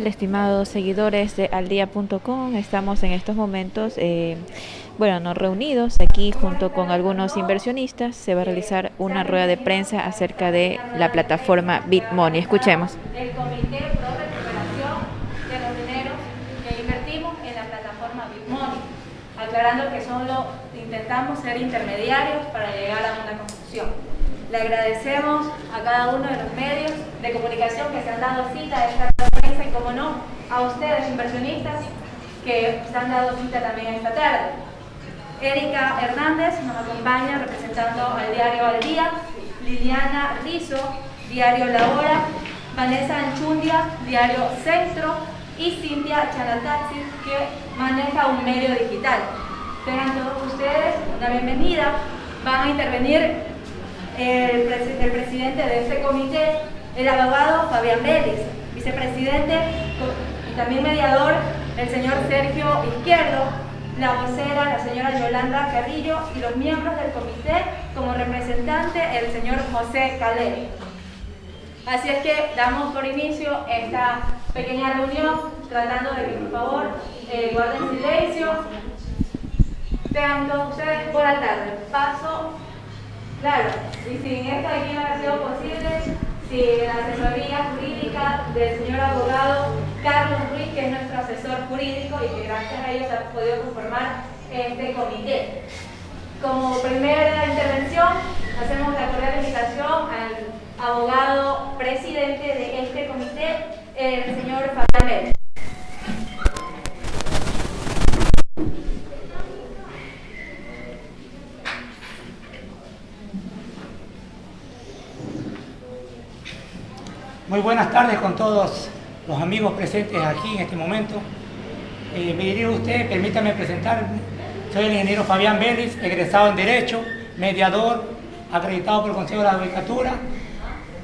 ¿Qué tal, estimados seguidores de aldía.com? Estamos en estos momentos, eh, bueno, nos reunidos aquí junto con algunos inversionistas. Se va a realizar una rueda de prensa acerca de la plataforma BitMoney. Escuchemos. El Comité de los dineros que invertimos en la plataforma BitMoney, aclarando que solo intentamos ser intermediarios para llegar a una conclusión. Le agradecemos a cada uno de los medios de comunicación que se han dado cita a esta prensa y, como no, a ustedes, inversionistas, que se han dado cita también esta tarde. Erika Hernández nos acompaña representando al diario Al Día, Liliana Rizo, diario La Hora, Vanessa Anchundia, diario Centro y Cintia Chanataxi, que maneja un medio digital. Tengan todos ustedes una bienvenida. Van a intervenir el, presidente de este comité, el abogado Fabián Vélez, vicepresidente y también mediador, el señor Sergio Izquierdo, la vocera, la señora Yolanda Carrillo y los miembros del comité como representante, el señor José Calé. Así es que damos por inicio esta pequeña reunión tratando de que por favor eh, guarden silencio. Tengan todos ustedes buena tarde. Paso Claro, y sin esto aquí no ha sido posible, sin la asesoría jurídica del señor abogado Carlos Ruiz, que es nuestro asesor jurídico y que gracias a ellos ha podido conformar este comité. Como primera intervención, hacemos la cordial invitación al abogado presidente de este comité, el señor Fabián Muy buenas tardes con todos los amigos presentes aquí en este momento. Eh, me dirijo a usted, permítame presentarme. Soy el ingeniero Fabián Vélez, egresado en Derecho, mediador, acreditado por el Consejo de la Judicatura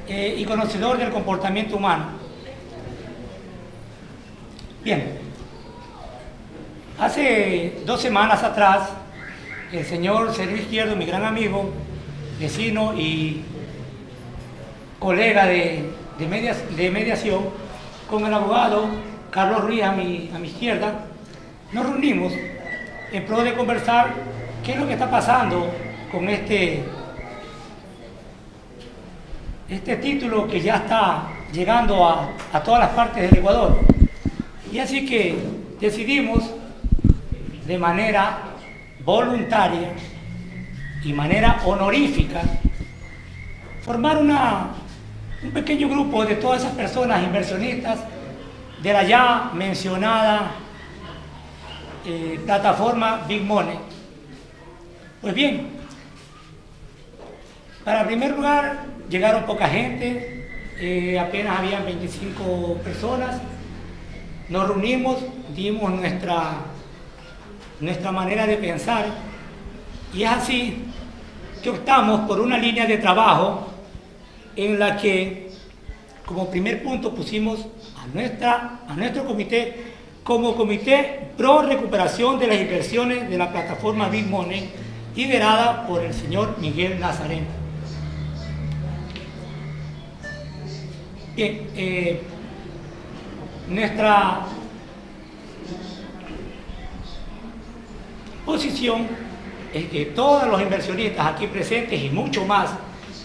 eh, y conocedor del comportamiento humano. Bien, hace dos semanas atrás, el señor Sergio Izquierdo, mi gran amigo, vecino y colega de de, mediación con el abogado Carlos Ruiz a mi, a mi izquierda, nos reunimos en pro de conversar qué es lo que está pasando con este, este título que ya está llegando a, a todas las partes del Ecuador. Y así que decidimos de manera voluntaria y manera honorífica formar una un pequeño grupo de todas esas personas inversionistas de la ya mencionada eh, plataforma Big Money. Pues bien, para primer lugar llegaron poca gente, eh, apenas habían 25 personas, nos reunimos, dimos nuestra, nuestra manera de pensar y es así que optamos por una línea de trabajo en la que como primer punto pusimos a, nuestra, a nuestro comité como comité pro recuperación de las inversiones de la plataforma Big Money liderada por el señor Miguel Nazareno. Bien, eh, nuestra posición es que todos los inversionistas aquí presentes y mucho más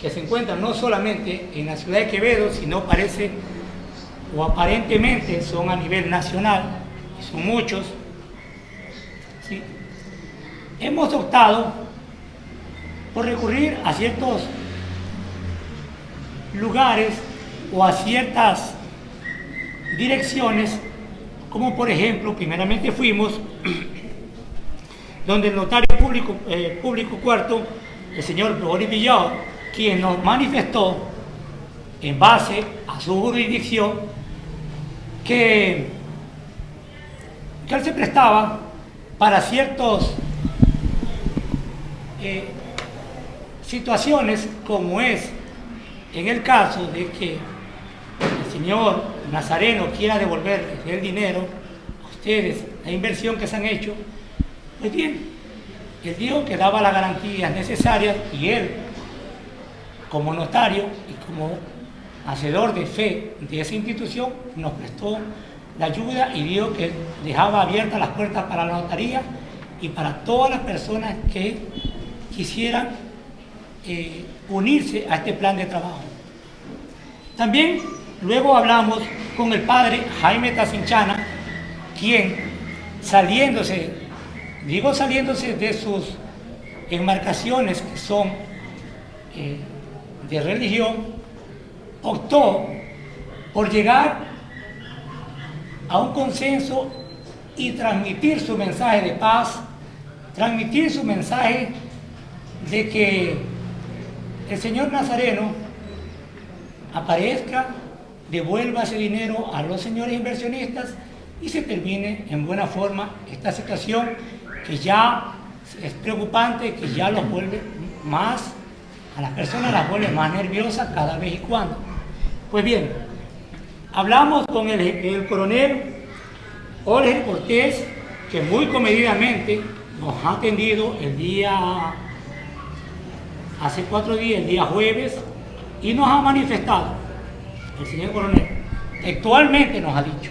que se encuentran no solamente en la ciudad de Quevedo, sino parece o aparentemente son a nivel nacional, son muchos. Hemos optado por recurrir a ciertos lugares o a ciertas direcciones, como por ejemplo, primeramente fuimos donde el notario público, eh, cuarto, el señor Boris quien nos manifestó en base a su jurisdicción que, que él se prestaba para ciertas eh, situaciones como es en el caso de que el señor Nazareno quiera devolver el dinero a ustedes, la inversión que se han hecho, pues bien, él dijo que daba las garantías necesarias y él como notario y como hacedor de fe de esa institución, nos prestó la ayuda y dijo que dejaba abiertas las puertas para la notaría y para todas las personas que quisieran eh, unirse a este plan de trabajo. También luego hablamos con el padre Jaime Tacinchana, quien saliéndose, digo saliéndose de sus enmarcaciones que son eh, de religión, optó por llegar a un consenso y transmitir su mensaje de paz, transmitir su mensaje de que el Señor Nazareno aparezca, devuelva ese dinero a los señores inversionistas y se termine en buena forma esta situación que ya es preocupante, que ya los vuelve más, a las personas las vuelve más nerviosas cada vez y cuando. Pues bien, hablamos con el, el coronel Jorge Cortés, que muy comedidamente nos ha atendido el día, hace cuatro días, el día jueves, y nos ha manifestado, el señor coronel, actualmente nos ha dicho,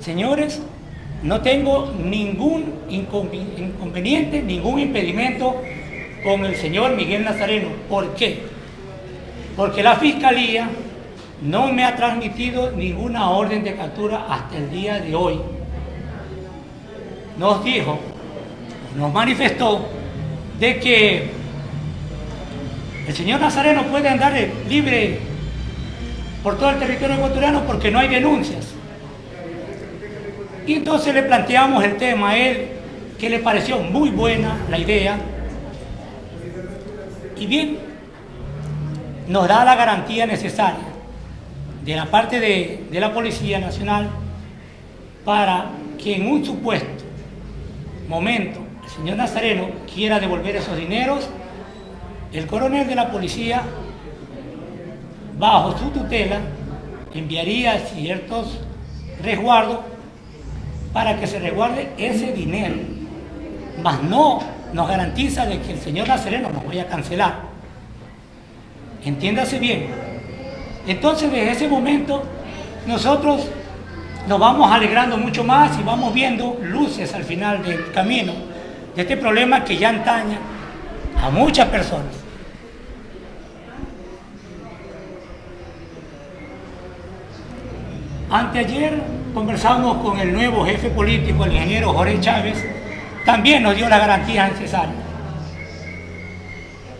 señores, no tengo ningún inconveniente, ningún impedimento con el señor Miguel Nazareno. ¿Por qué? Porque la Fiscalía no me ha transmitido ninguna orden de captura hasta el día de hoy. Nos dijo, nos manifestó de que el señor Nazareno puede andar libre por todo el territorio ecuatoriano porque no hay denuncias. Y entonces le planteamos el tema a él, que le pareció muy buena la idea. Y bien, nos da la garantía necesaria de la parte de, la Policía Nacional para que en un supuesto momento el señor Nazareno quiera devolver esos dineros, el coronel de la policía, bajo su tutela, enviaría ciertos resguardos para que se resguarde ese dinero. Mas no nos garantiza de que el señor Nazareno nos vaya a cancelar. Entiéndase bien, entonces desde ese momento nosotros nos vamos alegrando mucho más y vamos viendo luces al final del camino de este problema que ya antaña a muchas personas. Anteayer conversamos con el nuevo jefe político, el ingeniero Jorge Chávez, también nos dio la garantía necesaria.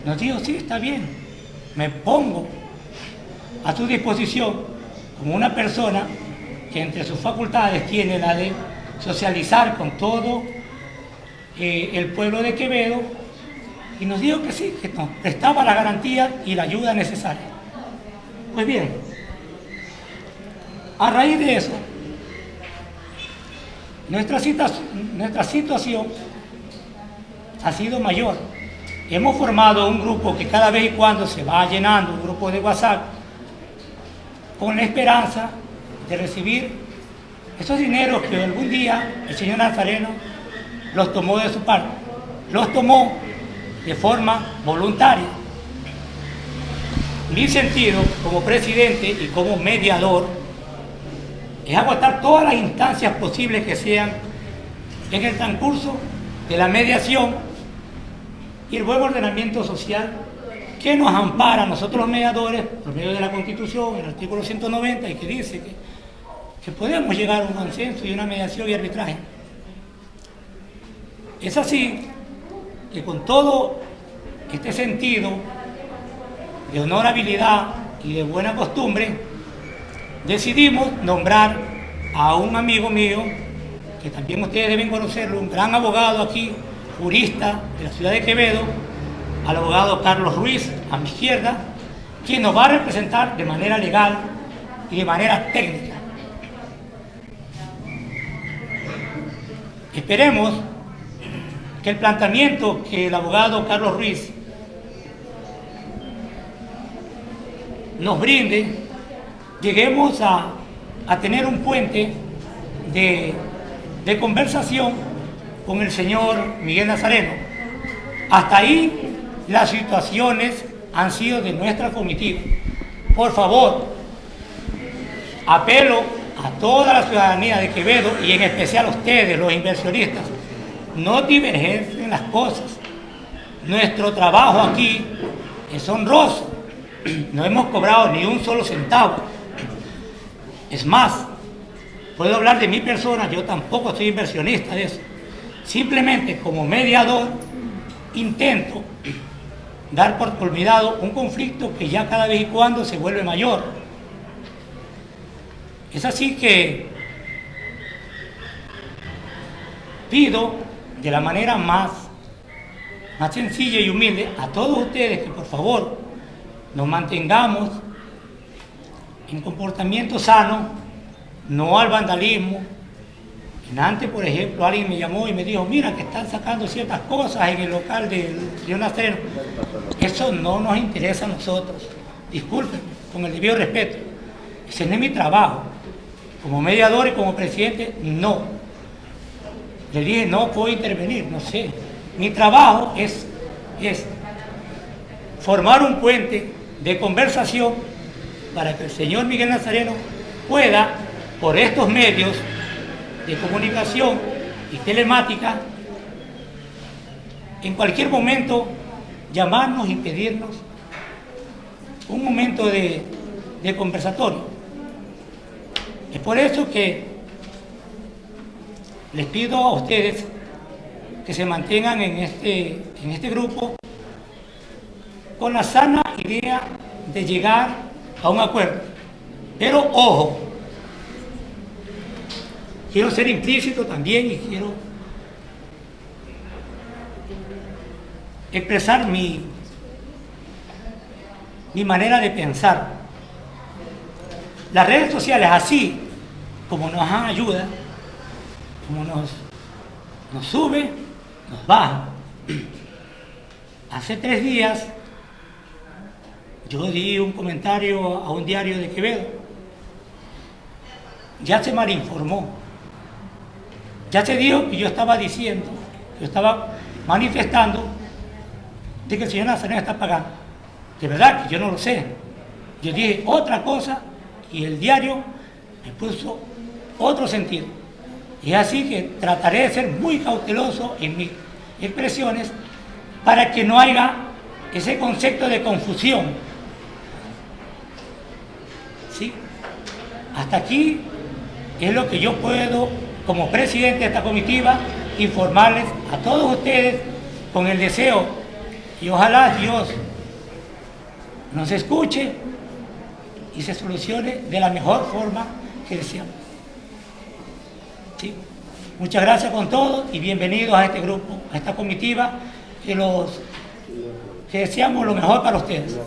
Nos dijo, sí, está bien, me pongo a su disposición como una persona que entre sus facultades tiene la de socializar con todo eh, el pueblo de Quevedo y nos dijo que sí, que nos prestaba la garantía y la ayuda necesaria. Pues bien, a raíz de eso, nuestra, situación ha sido mayor. Hemos formado un grupo que cada vez y cuando se va llenando, un grupo de WhatsApp, con la esperanza de recibir esos dineros que algún día el señor Nazareno los tomó de su parte. Los tomó de forma voluntaria. Mi sentido como presidente y como mediador es agotar todas las instancias posibles que sean en el transcurso de la mediación y el buen ordenamiento social que nos ampara a nosotros los mediadores por medio de la Constitución, el artículo 190, y que dice que, que podemos llegar a un consenso y una mediación y arbitraje. Es así que con todo este sentido de honorabilidad y de buena costumbre, decidimos nombrar a un amigo mío, que también ustedes deben conocerlo, un gran abogado aquí, jurista de la ciudad de Quevedo, al abogado Carlos Ruiz, a mi izquierda, quien nos va a representar de manera legal y de manera técnica. Esperemos que el planteamiento que el abogado Carlos Ruiz nos brinde, lleguemos a, tener un puente de, de conversación con el señor Miguel Nazareno. Hasta ahí las situaciones han sido de nuestra comitiva. Por favor, apelo a toda la ciudadanía de Quevedo y en especial a ustedes, los inversionistas, no divergen las cosas. Nuestro trabajo aquí es honroso. No hemos cobrado ni un solo centavo. Es más, puedo hablar de mi persona, yo tampoco soy inversionista de eso. Simplemente como mediador intento dar por olvidado un conflicto que ya cada vez y cuando se vuelve mayor. Es así que pido de la manera más, más sencilla y humilde a todos ustedes que por favor nos mantengamos en comportamiento sano, no al vandalismo. En antes, por ejemplo, alguien me llamó y me dijo, mira que están sacando ciertas cosas en el local de Leonacero. Eso no nos interesa a nosotros. Disculpen, con el debido respeto. Ese no es mi trabajo. Como mediador y como presidente, no. Le dije, no puedo intervenir, no sé. Mi trabajo es, es formar un puente de conversación para que el señor Miguel Nazareno pueda, por estos medios de comunicación y telemática, en cualquier momento llamarnos y pedirnos un momento de, conversatorio. Es por eso que les pido a ustedes que se mantengan en este, en este grupo con la sana idea de llegar a un acuerdo. Pero ojo, quiero ser implícito también y quiero expresar mi, mi manera de pensar. Las redes sociales así como nos ayuda, como nos, nos sube, nos baja. Hace tres días yo di un comentario a un diario de Quevedo. Ya se malinformó. Ya se dijo que yo estaba diciendo, yo estaba manifestando de que el señor Nazareno está pagando. De verdad que yo no lo sé. Yo dije otra cosa y el diario me puso otro sentido. Y es así que trataré de ser muy cauteloso en mis expresiones para que no haya ese concepto de confusión. ¿Sí? Hasta aquí es lo que yo puedo, como presidente de esta comitiva, informarles a todos ustedes con el deseo y ojalá Dios nos escuche y se solucione de la mejor forma que deseamos. Muchas gracias con todos y bienvenidos a este grupo, a esta comitiva, que, los, que deseamos lo mejor para ustedes.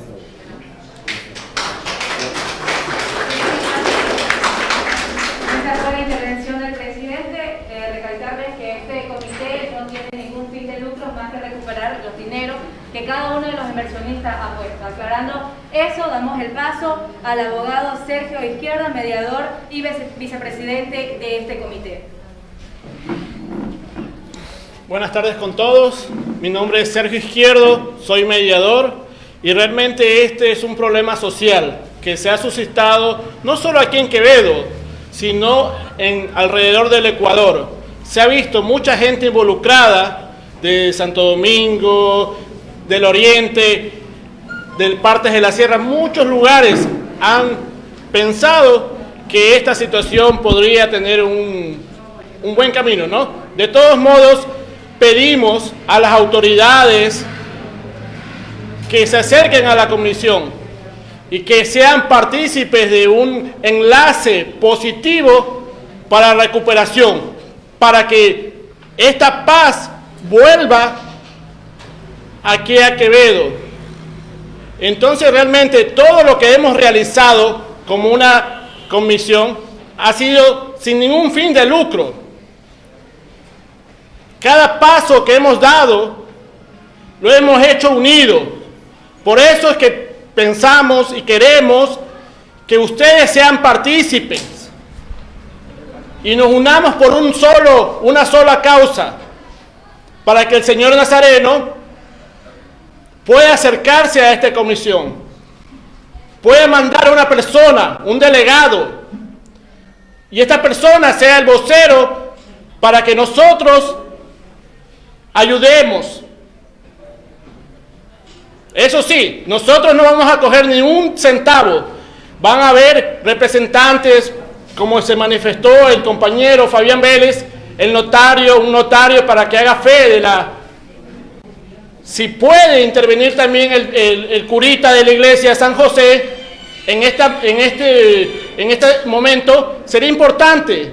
Que cada uno de los inversionistas ha puesto. Aclarando eso, damos el paso al abogado Sergio Izquierda, mediador y vicepresidente de este comité. Buenas tardes con todos. Mi nombre es Sergio Izquierdo, soy mediador y realmente este es un problema social que se ha suscitado no solo aquí en Quevedo, sino en alrededor del Ecuador. Se ha visto mucha gente involucrada de Santo Domingo, del Oriente, de partes de la Sierra, muchos lugares han pensado que esta situación podría tener un, un buen camino, ¿no? De todos modos, pedimos a las autoridades que se acerquen a la comisión y que sean partícipes de un enlace positivo para la recuperación, para que esta paz vuelva aquí a Quevedo. Entonces realmente todo lo que hemos realizado como una comisión ha sido sin ningún fin de lucro. Cada paso que hemos dado lo hemos hecho unido. Por eso es que pensamos y queremos que ustedes sean partícipes y nos unamos por un solo, una sola causa, para que el Señor Nazareno puede acercarse a esta comisión. Puede mandar a una persona, un delegado, y esta persona sea el vocero para que nosotros ayudemos. Eso sí, nosotros no vamos a coger ni un centavo. Van a haber representantes, como se manifestó el compañero Fabián Vélez, el notario, un notario para que haga fe de la... Si puede intervenir también el, curita de la iglesia San José en, esta, en, este, en este momento, sería importante.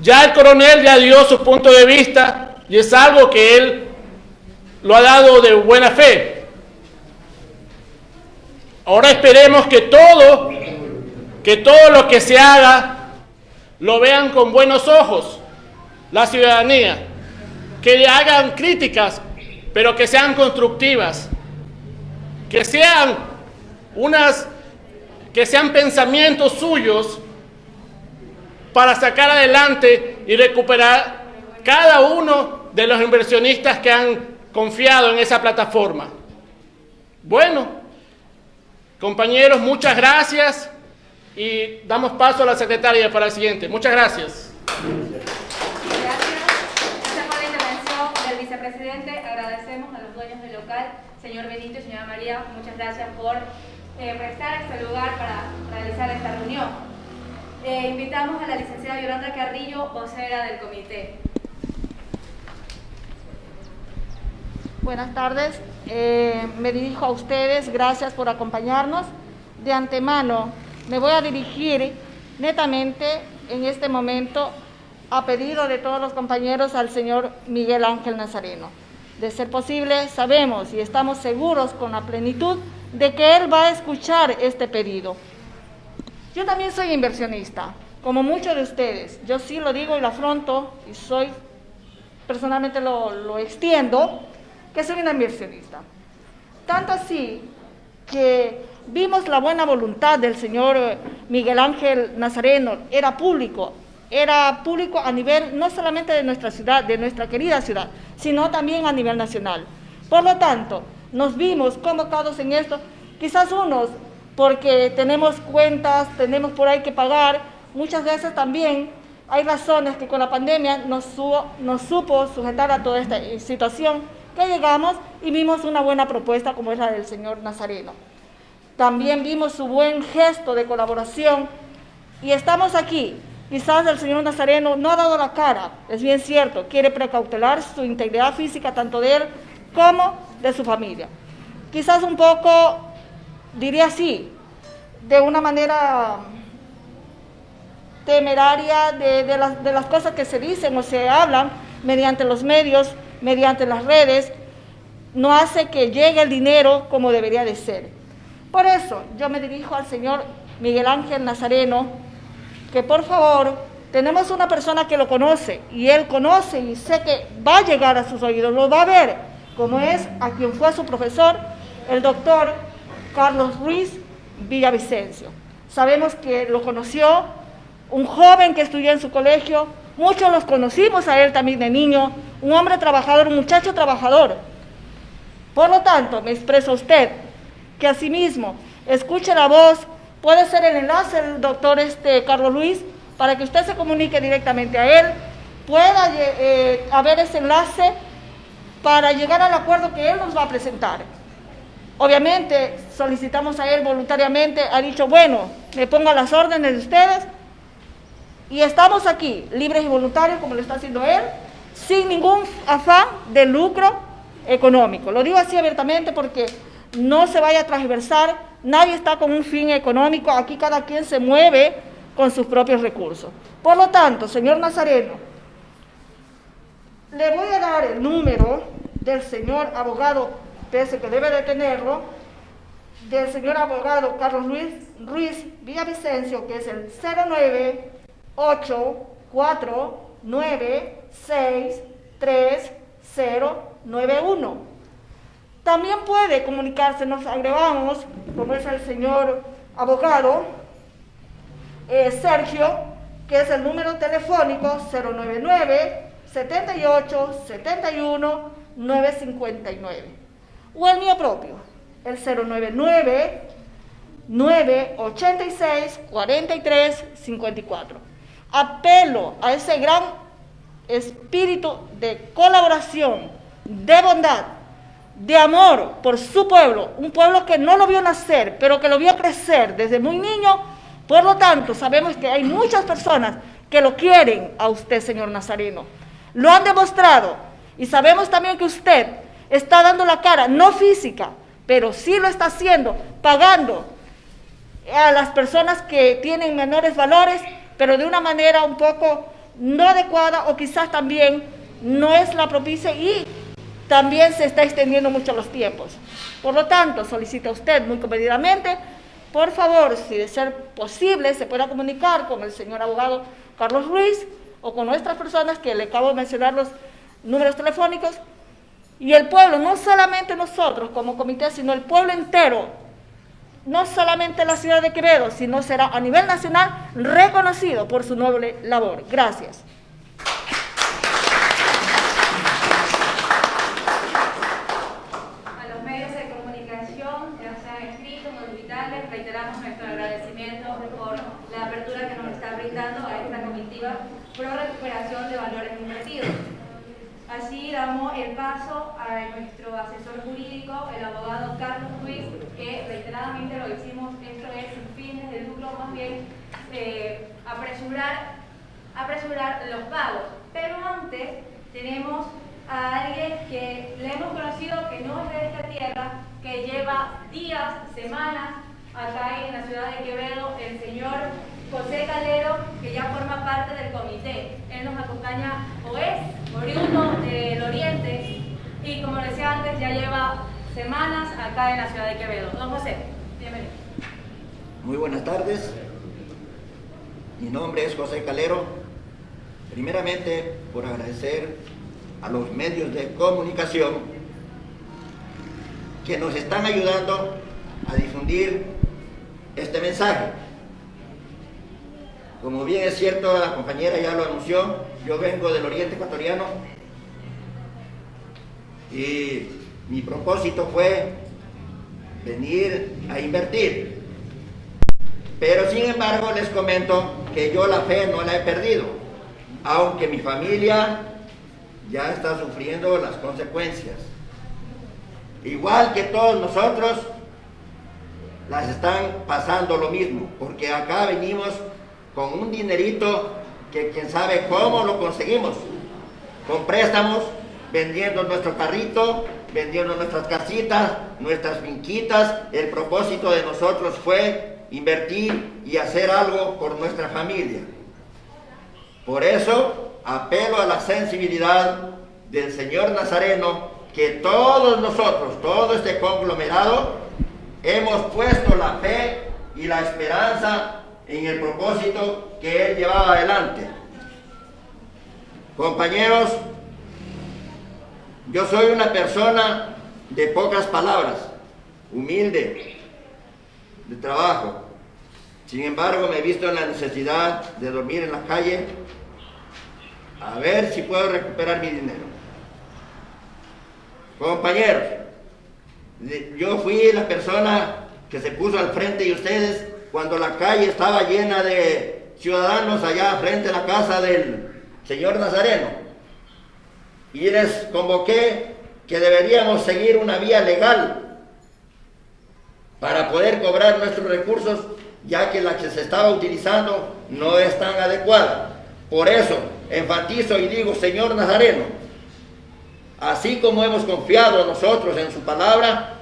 Ya el coronel ya dio su punto de vista y es algo que él lo ha dado de buena fe. Ahora esperemos que todo, que todo lo que se haga lo vean con buenos ojos la ciudadanía, que le hagan críticas, pero que sean constructivas, que sean unas, que sean pensamientos suyos para sacar adelante y recuperar cada uno de los inversionistas que han confiado en esa plataforma. Bueno, compañeros, muchas gracias y damos paso a la secretaria para el siguiente. Muchas gracias. Gracias por la intervención del vicepresidente. Agradecemos a los dueños del local, señor Benito y señora María. Muchas gracias por eh, prestar este lugar para realizar esta reunión. Eh, invitamos a la licenciada Yolanda Carrillo, vocera del comité. Buenas tardes, eh, me dirijo a ustedes, gracias por acompañarnos. De antemano, me voy a dirigir netamente en este momento a pedido de todos los compañeros al señor Miguel Ángel Nazareno. De ser posible, sabemos y estamos seguros con la plenitud de que él va a escuchar este pedido. Yo también soy inversionista, como muchos de ustedes. Yo sí lo digo y lo afronto y soy, personalmente lo, lo extiendo, que soy una inversionista. Tanto así que vimos la buena voluntad del señor eh, Miguel Ángel Nazareno, era público, era público a nivel no solamente de nuestra ciudad, de nuestra querida ciudad, sino también a nivel nacional. Por lo tanto, nos vimos convocados en esto, quizás unos porque tenemos cuentas, tenemos por ahí que pagar, muchas veces también hay razones que con la pandemia nos, nos supo sujetar a toda esta situación que llegamos y vimos una buena propuesta como es la del señor Nazareno. También vimos su buen gesto de colaboración y estamos aquí. Quizás el señor Nazareno no ha dado la cara, es bien cierto, quiere precautelar su integridad física tanto de él como de su familia. Quizás un poco, diría así, de una manera temeraria de, las, de las cosas que se dicen o se hablan mediante los medios mediante las redes, no hace que llegue el dinero como debería de ser. Por eso yo me dirijo al señor Miguel Ángel Nazareno, que por favor, tenemos una persona que lo conoce y él conoce y sé que va a llegar a sus oídos, lo va a ver, como es a quien fue su profesor, el doctor Carlos Ruiz Villavicencio. Sabemos que lo conoció, un joven que estudió en su colegio, muchos los conocimos a él también de niño, un hombre trabajador, un muchacho trabajador. Por lo tanto, me expreso a usted que asimismo escuche la voz, puede ser el enlace del doctor este, Carlos Luis, para que usted se comunique directamente a él, pueda eh, haber ese enlace para llegar al acuerdo que él nos va a presentar. Obviamente solicitamos a él voluntariamente, ha dicho, bueno, me pongo a las órdenes de ustedes y estamos aquí, libres y voluntarios, como lo está haciendo él, sin ningún afán de lucro económico. Lo digo así abiertamente porque no se vaya a transversar, nadie está con un fin económico, aquí cada quien se mueve con sus propios recursos. Por lo tanto, señor Nazareno, le voy a dar el número del señor abogado, pese que debe de tenerlo, del señor abogado Carlos Luis Ruiz Villavicencio, que es el 09849 63091. También puede comunicarse, nos agregamos, como es el señor abogado eh, Sergio, que es el número telefónico 099 78 71 959. o el mío propio, el 099 986 43 54. Apelo a ese gran espíritu de colaboración, de bondad, de amor por su pueblo, un pueblo que no lo vio nacer, pero que lo vio crecer desde muy niño. Por lo tanto, sabemos que hay muchas personas que lo quieren a usted, señor Nazareno. Lo han demostrado y sabemos también que usted está dando la cara, no física, pero sí lo está haciendo, pagando a las personas que tienen menores valores, pero de una manera un poco no adecuada o quizás también no es la propicia y también se está extendiendo mucho los tiempos. Por lo tanto, solicita usted muy comedidamente, por favor, si de ser posible, se pueda comunicar con el señor abogado Carlos Ruiz o con nuestras personas que le acabo de mencionar los números telefónicos y el pueblo, no solamente nosotros como comité, sino el pueblo entero, no solamente la ciudad de Quevedo, sino será a nivel nacional reconocido por su noble labor. Gracias. A los medios de comunicación que se han escrito, nos reiteramos nuestro agradecimiento por la apertura que nos está brindando a esta comitiva pro recuperación de valores invertidos. Así damos el paso a nuestro asesor jurídico, el abogado Carlos Ruiz, que reiteradamente lo decimos, esto es sin fines de lucro, más bien eh, apresurar, apresurar los pagos. Pero antes tenemos a alguien que le hemos conocido que no es de esta tierra, que lleva días, semanas acá en la ciudad de Quevedo, el señor José Calero, que ya forma parte del comité. Él nos acompaña o es oriundo del Oriente y como decía antes, ya lleva semanas acá en la ciudad de Quevedo. Don José, bienvenido. Muy buenas tardes. Mi nombre es José Calero. Primeramente, por agradecer a los medios de comunicación que nos están ayudando a difundir este mensaje. Como bien es cierto, la compañera ya lo anunció, yo vengo del oriente ecuatoriano y mi propósito fue venir a invertir. Pero sin embargo les comento que yo la fe no la he perdido, aunque mi familia ya está sufriendo las consecuencias. Igual que todos nosotros, las están pasando lo mismo, porque acá venimos con un dinerito que quién sabe cómo lo conseguimos, con préstamos, vendiendo nuestro carrito, vendiendo nuestras casitas, nuestras finquitas. El propósito de nosotros fue invertir y hacer algo por nuestra familia. Por eso apelo a la sensibilidad del Señor Nazareno, que todos nosotros, todo este conglomerado, hemos puesto la fe y la esperanza en el propósito que él llevaba adelante. Compañeros, yo soy una persona de pocas palabras, humilde, de trabajo. Sin embargo, me he visto en la necesidad de dormir en la calle a ver si puedo recuperar mi dinero. Compañeros, yo fui la persona que se puso al frente de ustedes cuando la calle estaba llena de ciudadanos allá frente a la casa del señor Nazareno. Y les convoqué que deberíamos seguir una vía legal para poder cobrar nuestros recursos, ya que la que se estaba utilizando no es tan adecuada. Por eso enfatizo y digo, señor Nazareno, así como hemos confiado nosotros en su palabra,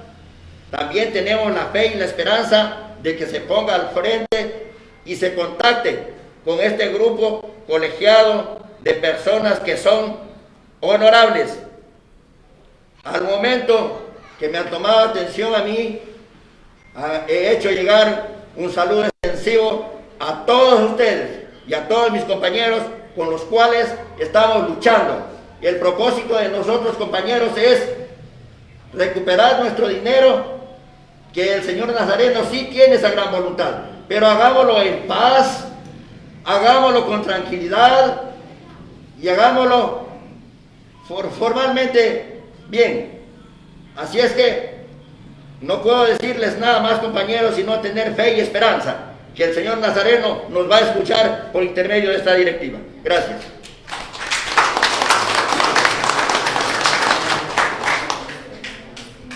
también tenemos la fe y la esperanza de que se ponga al frente y se contacte con este grupo colegiado de personas que son honorables. Al momento que me han tomado atención a mí, he hecho llegar un saludo extensivo a todos ustedes y a todos mis compañeros con los cuales estamos luchando. El propósito de nosotros, compañeros, es recuperar nuestro dinero que el Señor Nazareno sí tiene esa gran voluntad, pero hagámoslo en paz, hagámoslo con tranquilidad y hagámoslo formalmente bien. Así es que no puedo decirles nada más, compañeros, sino tener fe y esperanza que el señor Nazareno nos va a escuchar por intermedio de esta directiva. Gracias.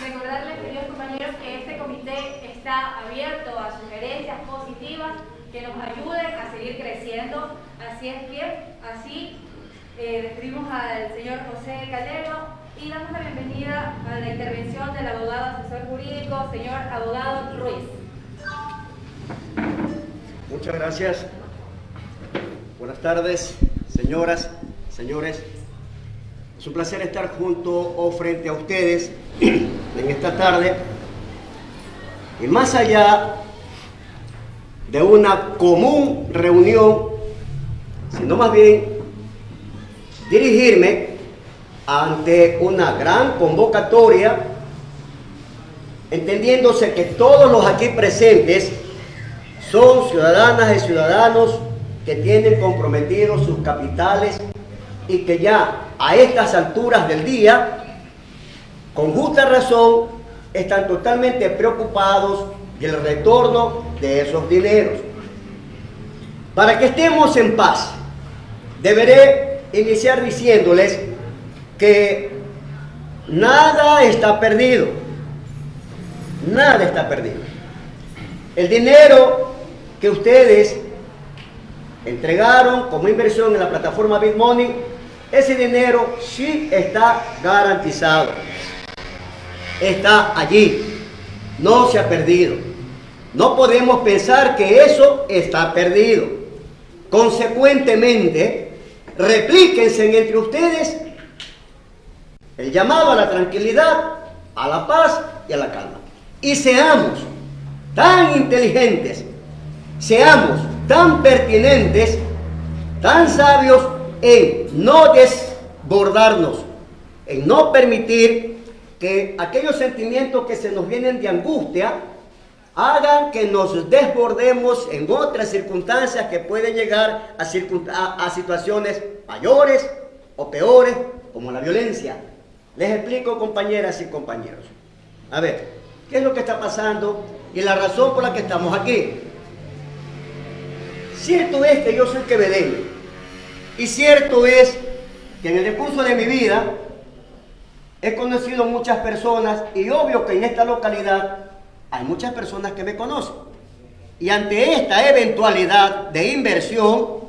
Recordarles, queridos compañeros, que este comité está abierto a sugerencias positivas que nos ayuden a seguir creciendo. Así es que, así eh, al señor José Calero y damos la bienvenida a la intervención del abogado asesor jurídico, señor abogado Ruiz. Muchas gracias. Buenas tardes, señoras, señores. Es un placer estar junto o frente a ustedes en esta tarde. Y más allá de una común reunión, sino más bien dirigirme ante una gran convocatoria, entendiéndose que todos los aquí presentes son ciudadanas y ciudadanos que tienen comprometidos sus capitales y que ya a estas alturas del día, con justa razón, están totalmente preocupados del retorno de esos dineros. Para que estemos en paz, deberé iniciar diciéndoles que nada está perdido. Nada está perdido. El dinero que ustedes entregaron como inversión en la plataforma BitMoney, ese dinero sí está garantizado. Está allí. No se ha perdido. No podemos pensar que eso está perdido. Consecuentemente, replíquense entre ustedes el llamado a la tranquilidad, a la paz y a la calma. Y seamos tan inteligentes seamos tan pertinentes, tan sabios en no desbordarnos, en no permitir que aquellos sentimientos que se nos vienen de angustia hagan que nos desbordemos en otras circunstancias que pueden llegar a, situaciones mayores o peores, como la violencia. Les explico, compañeras y compañeros. A ver, ¿qué es lo que está pasando y la razón por la que estamos aquí? Cierto es que yo soy quevedeño. Y cierto es que en el recurso de mi vida he conocido muchas personas y obvio que en esta localidad hay muchas personas que me conocen. Y ante esta eventualidad de inversión,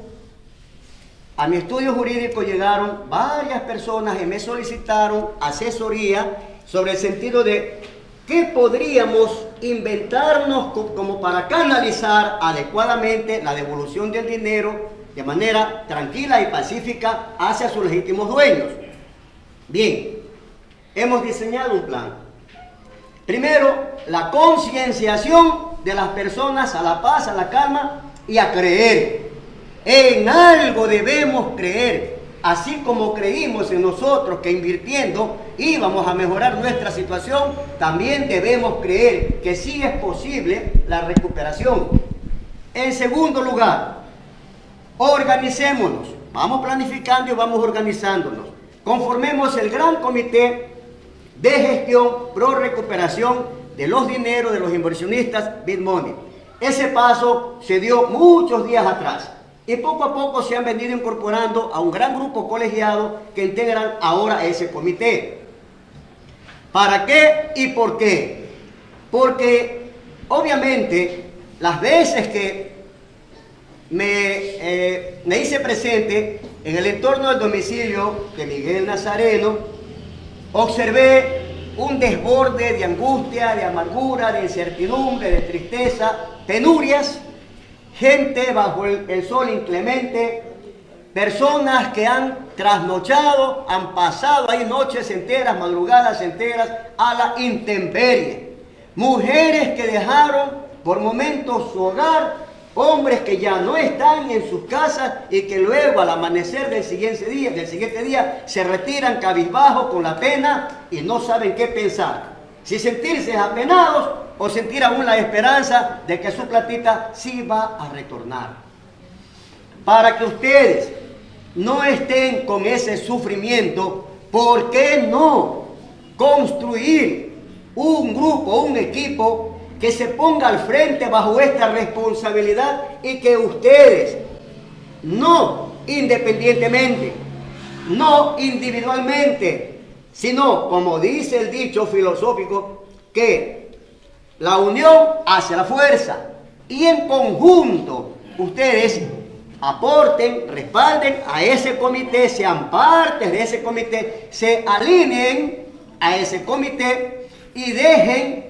a mi estudio jurídico llegaron varias personas y me solicitaron asesoría sobre el sentido de qué podríamos inventarnos como para canalizar adecuadamente la devolución del dinero de manera tranquila y pacífica hacia sus legítimos dueños. Bien, hemos diseñado un plan. Primero, la concienciación de las personas a la paz, a la calma y a creer. En algo debemos creer así como creímos en nosotros que invirtiendo íbamos a mejorar nuestra situación, también debemos creer que sí es posible la recuperación. En segundo lugar, organicémonos, vamos planificando y vamos organizándonos. Conformemos el gran comité de gestión pro recuperación de los dineros de los inversionistas BitMoney. Ese paso se dio muchos días atrás y poco a poco se han venido incorporando a un gran grupo colegiado que integran ahora ese comité. ¿Para qué y por qué? Porque obviamente las veces que me, eh, me hice presente en el entorno del domicilio de Miguel Nazareno, observé un desborde de angustia, de amargura, de incertidumbre, de tristeza, penurias, gente bajo el, sol inclemente, personas que han trasnochado, han pasado ahí noches enteras, madrugadas enteras a la intemperie. Mujeres que dejaron por momentos su hogar, hombres que ya no están en sus casas y que luego al amanecer del siguiente día, del siguiente día se retiran cabizbajo con la pena y no saben qué pensar. Si sentirse apenados o sentir aún la esperanza de que su platita sí va a retornar. Para que ustedes no estén con ese sufrimiento, ¿por qué no construir un grupo, un equipo que se ponga al frente bajo esta responsabilidad y que ustedes, no independientemente, no individualmente, sino como dice el dicho filosófico, que la unión hace la fuerza y en conjunto ustedes aporten, respalden a ese comité, sean parte de ese comité, se alineen a ese comité y dejen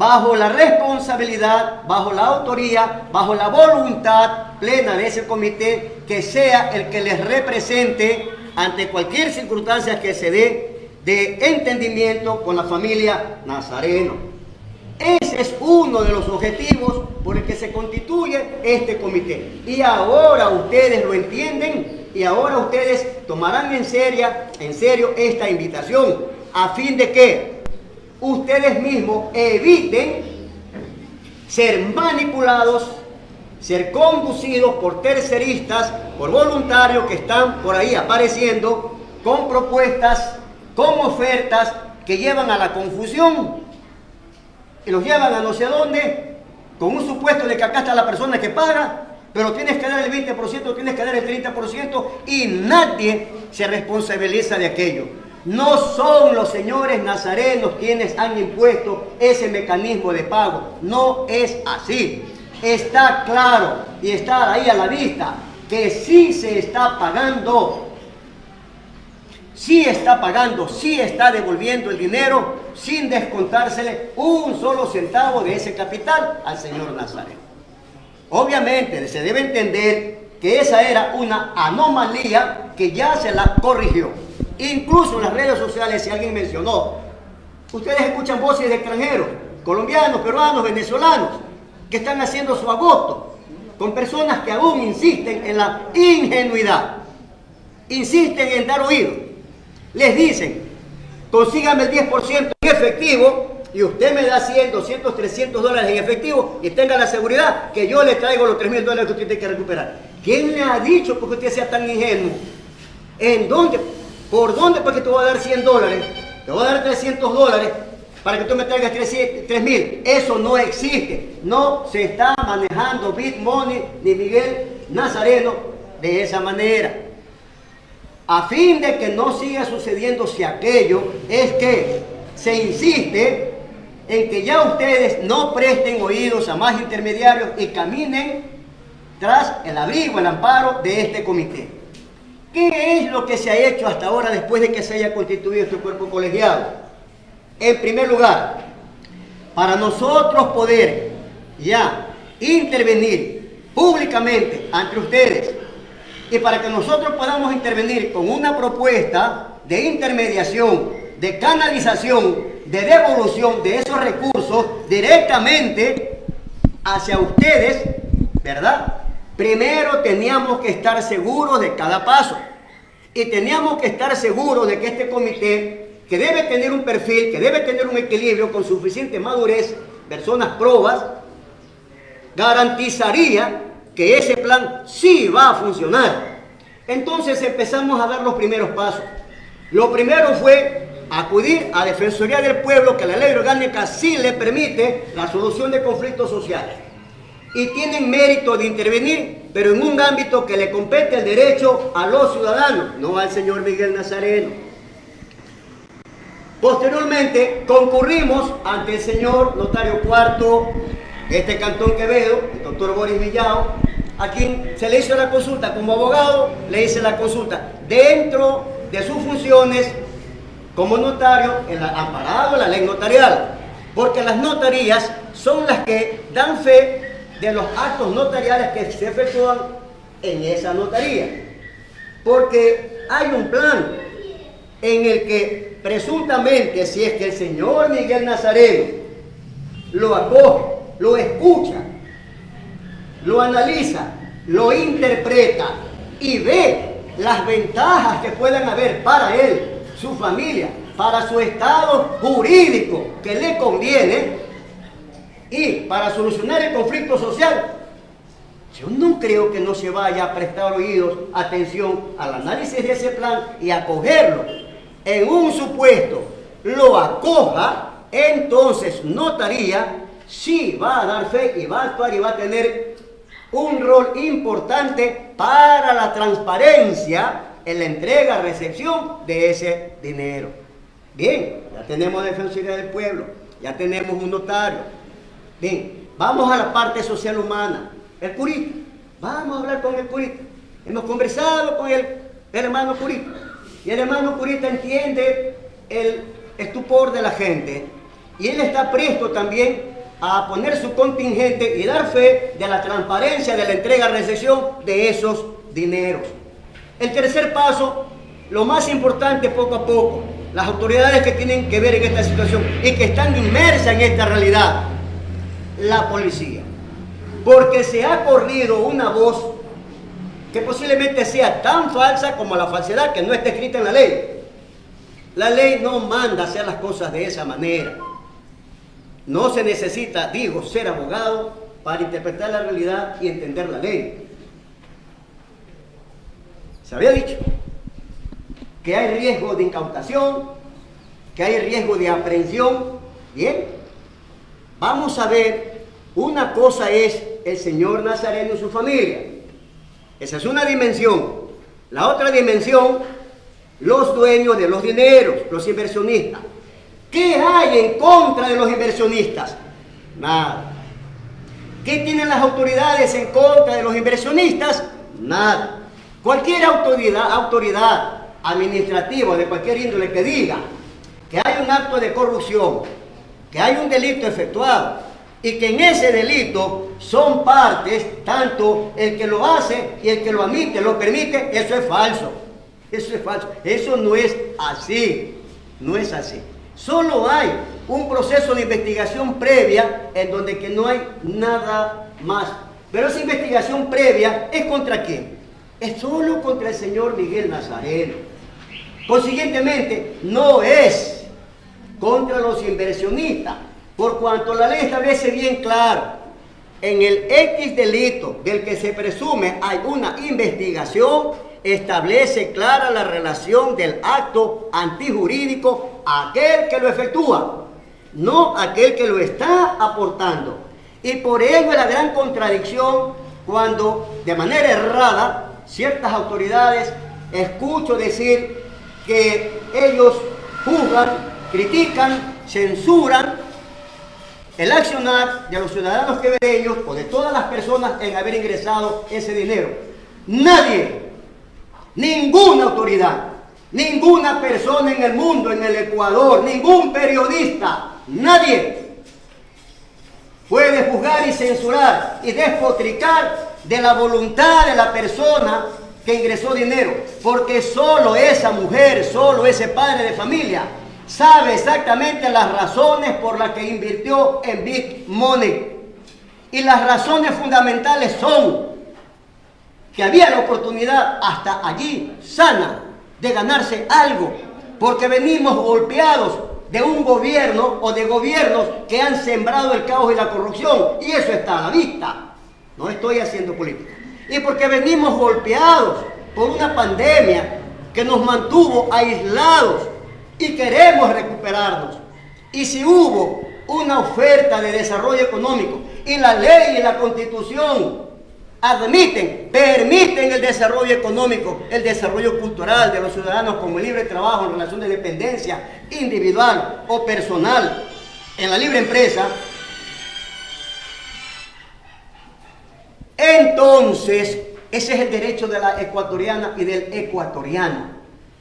bajo la responsabilidad, bajo la autoría, bajo la voluntad plena de ese comité, que sea el que les represente ante cualquier circunstancia que se dé de entendimiento con la familia Nazareno. Ese es uno de los objetivos por el que se constituye este comité. Y ahora ustedes lo entienden y ahora ustedes tomarán en en serio esta invitación a fin de que ustedes mismos eviten ser manipulados, ser conducidos por terceristas, por voluntarios que están por ahí apareciendo con propuestas, con ofertas que llevan a la confusión y los llevan a no sé dónde, con un supuesto de que acá está la persona que paga, pero tienes que dar el 20%, tienes que dar el 30% y nadie se responsabiliza de aquello. No son los señores nazarenos quienes han impuesto ese mecanismo de pago. No es así. Está claro y está ahí a la vista que sí se está pagando sí está pagando, sí está devolviendo el dinero sin descontársele un solo centavo de ese capital al señor Nazareno. Obviamente se debe entender que esa era una anomalía que ya se la corrigió. Incluso en las redes sociales, si alguien mencionó, ustedes escuchan voces de extranjeros, colombianos, peruanos, venezolanos, que están haciendo su agosto con personas que aún insisten en la ingenuidad, insisten en dar oído les dicen, consígame el 10% en efectivo y usted me da 100, 200, 300 dólares en efectivo y tenga la seguridad que yo le traigo los 3 mil dólares que usted tiene que recuperar. ¿Quién le ha dicho porque usted sea tan ingenuo? ¿En dónde? ¿Por dónde? Porque te voy a dar 100 dólares, te voy a dar 300 dólares para que tú me traigas 3 mil. Eso no existe. No se está manejando Bitmoney ni Miguel Nazareno de esa manera a fin de que no siga sucediéndose aquello, es que se insiste en que ya ustedes no presten oídos a más intermediarios y caminen tras el abrigo, el amparo de este comité. ¿Qué es lo que se ha hecho hasta ahora después de que se haya constituido este cuerpo colegiado? En primer lugar, para nosotros poder ya intervenir públicamente ante ustedes y para que nosotros podamos intervenir con una propuesta de intermediación, de canalización, de devolución de esos recursos directamente hacia ustedes, ¿verdad? Primero teníamos que estar seguros de cada paso y teníamos que estar seguros de que este comité, que debe tener un perfil, que debe tener un equilibrio con suficiente madurez, personas probas, garantizaría que ese plan sí va a funcionar. Entonces empezamos a dar los primeros pasos. Lo primero fue acudir a Defensoría del Pueblo, que la ley orgánica sí le permite la solución de conflictos sociales. Y tienen mérito de intervenir, pero en un ámbito que le compete el derecho a los ciudadanos, no al señor Miguel Nazareno. Posteriormente concurrimos ante el señor notario cuarto este Cantón Quevedo, el doctor Boris Villao, a quien se le hizo la consulta. Como abogado, le hice la consulta. Dentro de sus funciones como notario, en la, amparado en la ley notarial, porque las notarías son las que dan fe de los actos notariales que se efectúan en esa notaría. Porque hay un plan en el que presuntamente, si es que el señor Miguel Nazareno lo acoge lo escucha, lo analiza, lo interpreta y ve las ventajas que puedan haber para él, su familia, para su estado jurídico que le conviene y para solucionar el conflicto social, yo no creo que no se vaya a prestar oídos, atención al análisis de ese plan y acogerlo en un supuesto lo acoja, entonces notaría si va a dar fe y va a actuar y va a tener un rol importante para la transparencia en la entrega, recepción de ese dinero. Bien, ya tenemos Defensoría del Pueblo, ya tenemos un notario. Bien, vamos a la parte social humana. El curita, vamos a hablar con el curita. Hemos conversado con el, hermano curita. Y el hermano curita entiende el estupor de la gente. Y él está presto también a poner su contingente y dar fe de la transparencia de la entrega-recepción de esos dineros. El tercer paso, lo más importante poco a poco, las autoridades que tienen que ver en esta situación y que están inmersas en esta realidad, la policía. Porque se ha corrido una voz que posiblemente sea tan falsa como la falsedad que no está escrita en la ley. La ley no manda hacer las cosas de esa manera. No se necesita, digo, ser abogado para interpretar la realidad y entender la ley. Se había dicho que hay riesgo de incautación, que hay riesgo de aprehensión. Bien, vamos a ver, una cosa es el señor Nazareno y su familia. Esa es una dimensión. La otra dimensión, los dueños de los dineros, los inversionistas. ¿Qué hay en contra de los inversionistas? Nada. ¿Qué tienen las autoridades en contra de los inversionistas? Nada. Cualquier autoridad, administrativa de cualquier índole que diga que hay un acto de corrupción, que hay un delito efectuado y que en ese delito son partes, tanto el que lo hace y el que lo admite, lo permite, eso es falso. Eso es falso. Eso no es así. No es así. Solo hay un proceso de investigación previa en donde que no hay nada más. Pero esa investigación previa es contra quién? Es solo contra el señor Miguel Nazareno. Consiguientemente, no es contra los inversionistas, por cuanto la ley establece bien claro, en el X delito del que se presume hay una investigación, establece clara la relación del acto antijurídico a aquel que lo efectúa, no aquel que lo está aportando. Y por ello es la gran contradicción cuando de manera errada ciertas autoridades escucho decir que ellos juzgan, critican, censuran el accionar de los ciudadanos quevedeños o de todas las personas en haber ingresado ese dinero. Nadie Ninguna autoridad, ninguna persona en el mundo, en el Ecuador, ningún periodista, nadie puede juzgar y censurar y despotricar de la voluntad de la persona que ingresó dinero, porque solo esa mujer, solo ese padre de familia sabe exactamente las razones por las que invirtió en Big Money. Y las razones fundamentales son que había la oportunidad hasta allí sana de ganarse algo, porque venimos golpeados de un gobierno o de gobiernos que han sembrado el caos y la corrupción, y eso está a la vista. No estoy haciendo política. Y porque venimos golpeados por una pandemia que nos mantuvo aislados y queremos recuperarnos. Y si hubo una oferta de desarrollo económico y la ley y la constitución admiten, permiten el desarrollo económico, el desarrollo cultural de los ciudadanos como libre trabajo en relación de dependencia individual o personal en la libre empresa, entonces ese es el derecho de la ecuatoriana y del ecuatoriano.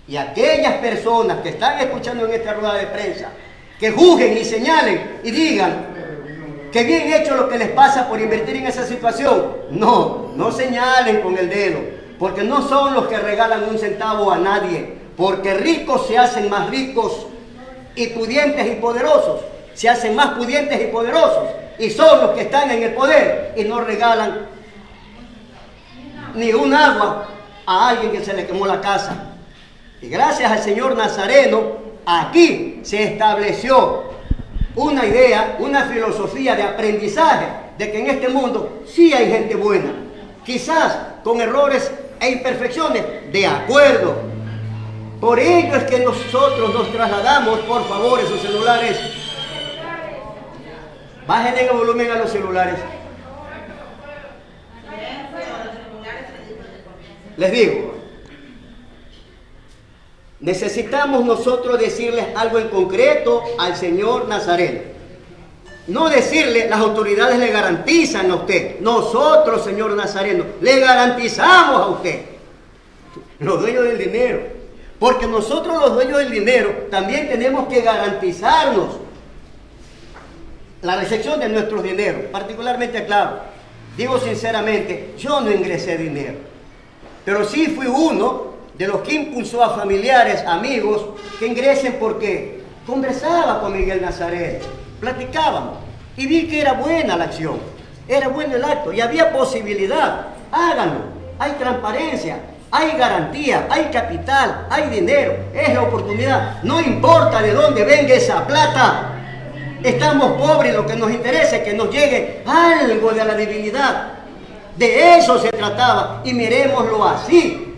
Y aquellas personas que están escuchando en esta rueda de prensa, que juzguen y señalen y digan, que bien hecho lo que les pasa por invertir en esa situación. No, no señalen con el dedo, porque no son los que regalan un centavo a nadie, porque ricos se hacen más ricos y pudientes y poderosos, se hacen más pudientes y poderosos, y son los que están en el poder y no regalan ni un agua a alguien que se le quemó la casa. Y gracias al Señor Nazareno, aquí se estableció una idea, una filosofía de aprendizaje de que en este mundo sí hay gente buena, quizás con errores e imperfecciones, de acuerdo. Por ello es que nosotros nos trasladamos, por favor, esos celulares. Bajen el volumen a los celulares. Les digo, necesitamos nosotros decirles algo en concreto al señor Nazareno. No decirle, las autoridades le garantizan a usted. Nosotros, señor Nazareno, le garantizamos a usted. Los dueños del dinero. Porque nosotros los dueños del dinero también tenemos que garantizarnos la recepción de nuestros dineros. Particularmente, claro, digo sinceramente, yo no ingresé dinero. Pero sí fui uno de los que impulsó a familiares, amigos, que ingresen porque conversaba con Miguel Nazaret, platicábamos y vi que era buena la acción, era bueno el acto y había posibilidad. Háganlo, hay transparencia, hay garantía, hay capital, hay dinero, es la oportunidad. No importa de dónde venga esa plata. Estamos pobres, lo que nos interesa es que nos llegue algo de la divinidad. De eso se trataba y miremoslo así,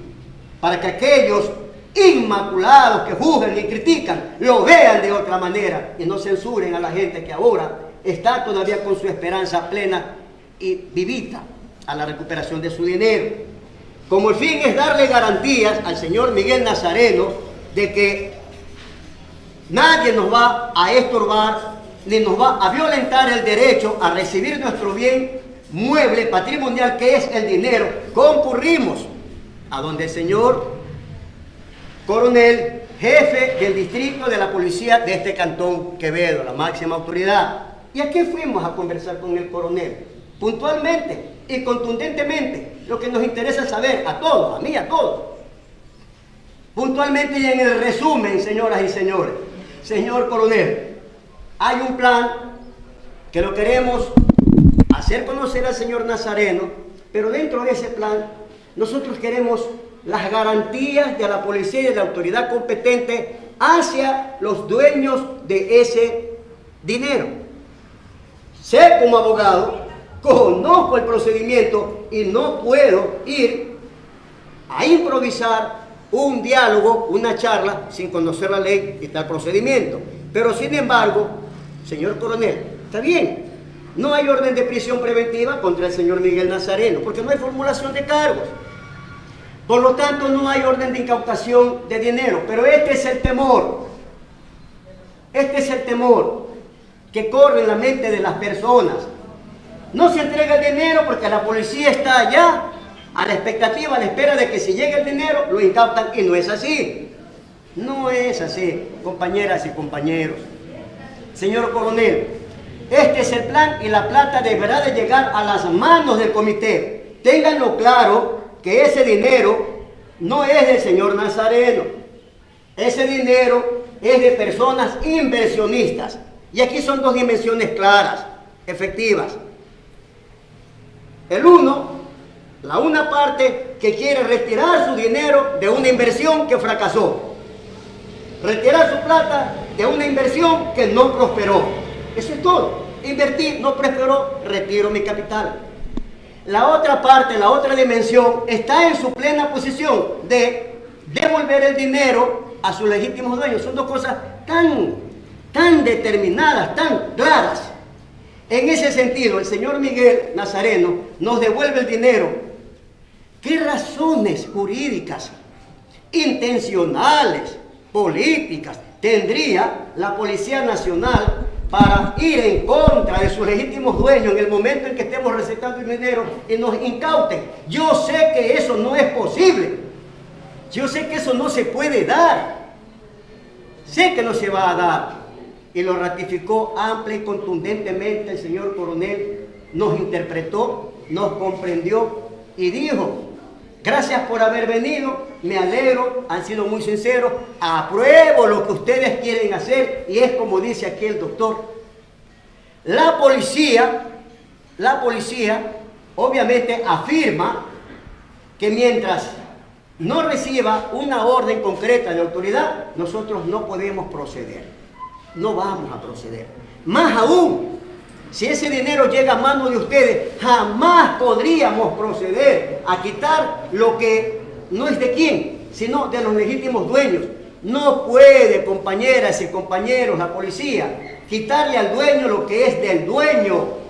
para que aquellos inmaculados que juzgan y critican lo vean de otra manera y no censuren a la gente que ahora está todavía con su esperanza plena y vivita a la recuperación de su dinero. Como el fin es darle garantías al señor Miguel Nazareno de que nadie nos va a estorbar ni nos va a violentar el derecho a recibir nuestro bien mueble patrimonial que es el dinero, concurrimos a donde el señor coronel, jefe del distrito de la policía de este cantón Quevedo, la máxima autoridad. ¿Y aquí fuimos a conversar con el coronel? Puntualmente y contundentemente, lo que nos interesa saber a todos, a mí, a todos. Puntualmente y en el resumen, señoras y señores, señor coronel, hay un plan que lo queremos hacer conocer al Señor Nazareno, pero dentro de ese plan nosotros queremos las garantías de la policía y de la autoridad competente hacia los dueños de ese dinero. Sé como abogado, conozco el procedimiento y no puedo ir a improvisar un diálogo, una charla, sin conocer la ley y tal procedimiento. Pero sin embargo, señor coronel, está bien, no hay orden de prisión preventiva contra el señor Miguel Nazareno, porque no hay formulación de cargos. Por lo tanto, no hay orden de incautación de dinero. Pero este es el temor. Este es el temor que corre en la mente de las personas. No se entrega el dinero porque la policía está allá a la expectativa, a la espera de que si llega el dinero lo incautan y no es así. No es así, compañeras y compañeros. Señor coronel, este es el plan y la plata deberá de llegar a las manos del comité. Ténganlo claro que ese dinero no es del señor Nazareno. Ese dinero es de personas inversionistas. Y aquí son dos dimensiones claras, efectivas. El uno, la una parte que quiere retirar su dinero de una inversión que fracasó. Retirar su plata de una inversión que no prosperó. Eso es todo. Invertir, no prosperó, retiro mi capital. La otra parte, la otra dimensión, está en su plena posición de devolver el dinero a sus legítimos dueños. Son dos cosas tan, tan determinadas, tan claras. En ese sentido, el señor Miguel Nazareno nos devuelve el dinero. ¿Qué razones jurídicas, intencionales, políticas tendría la Policía Nacional para ir en contra de sus legítimos dueños en el momento en que estemos recetando el dinero y nos incauten. Yo sé que eso no es posible. Yo sé que eso no se puede dar. Sé que no se va a dar. Y lo ratificó amplia y contundentemente el señor coronel. Nos interpretó, nos comprendió y dijo, Gracias por haber venido, me alegro, han sido muy sinceros, apruebo lo que ustedes quieren hacer y es como dice aquí el doctor. La policía, la policía obviamente afirma que mientras no reciba una orden concreta de autoridad, nosotros no podemos proceder, no vamos a proceder. Más aún, si ese dinero llega a manos de ustedes, jamás podríamos proceder a quitar lo que no es de quién, sino de los legítimos dueños. No puede, compañeras y compañeros, la policía, quitarle al dueño lo que es del dueño.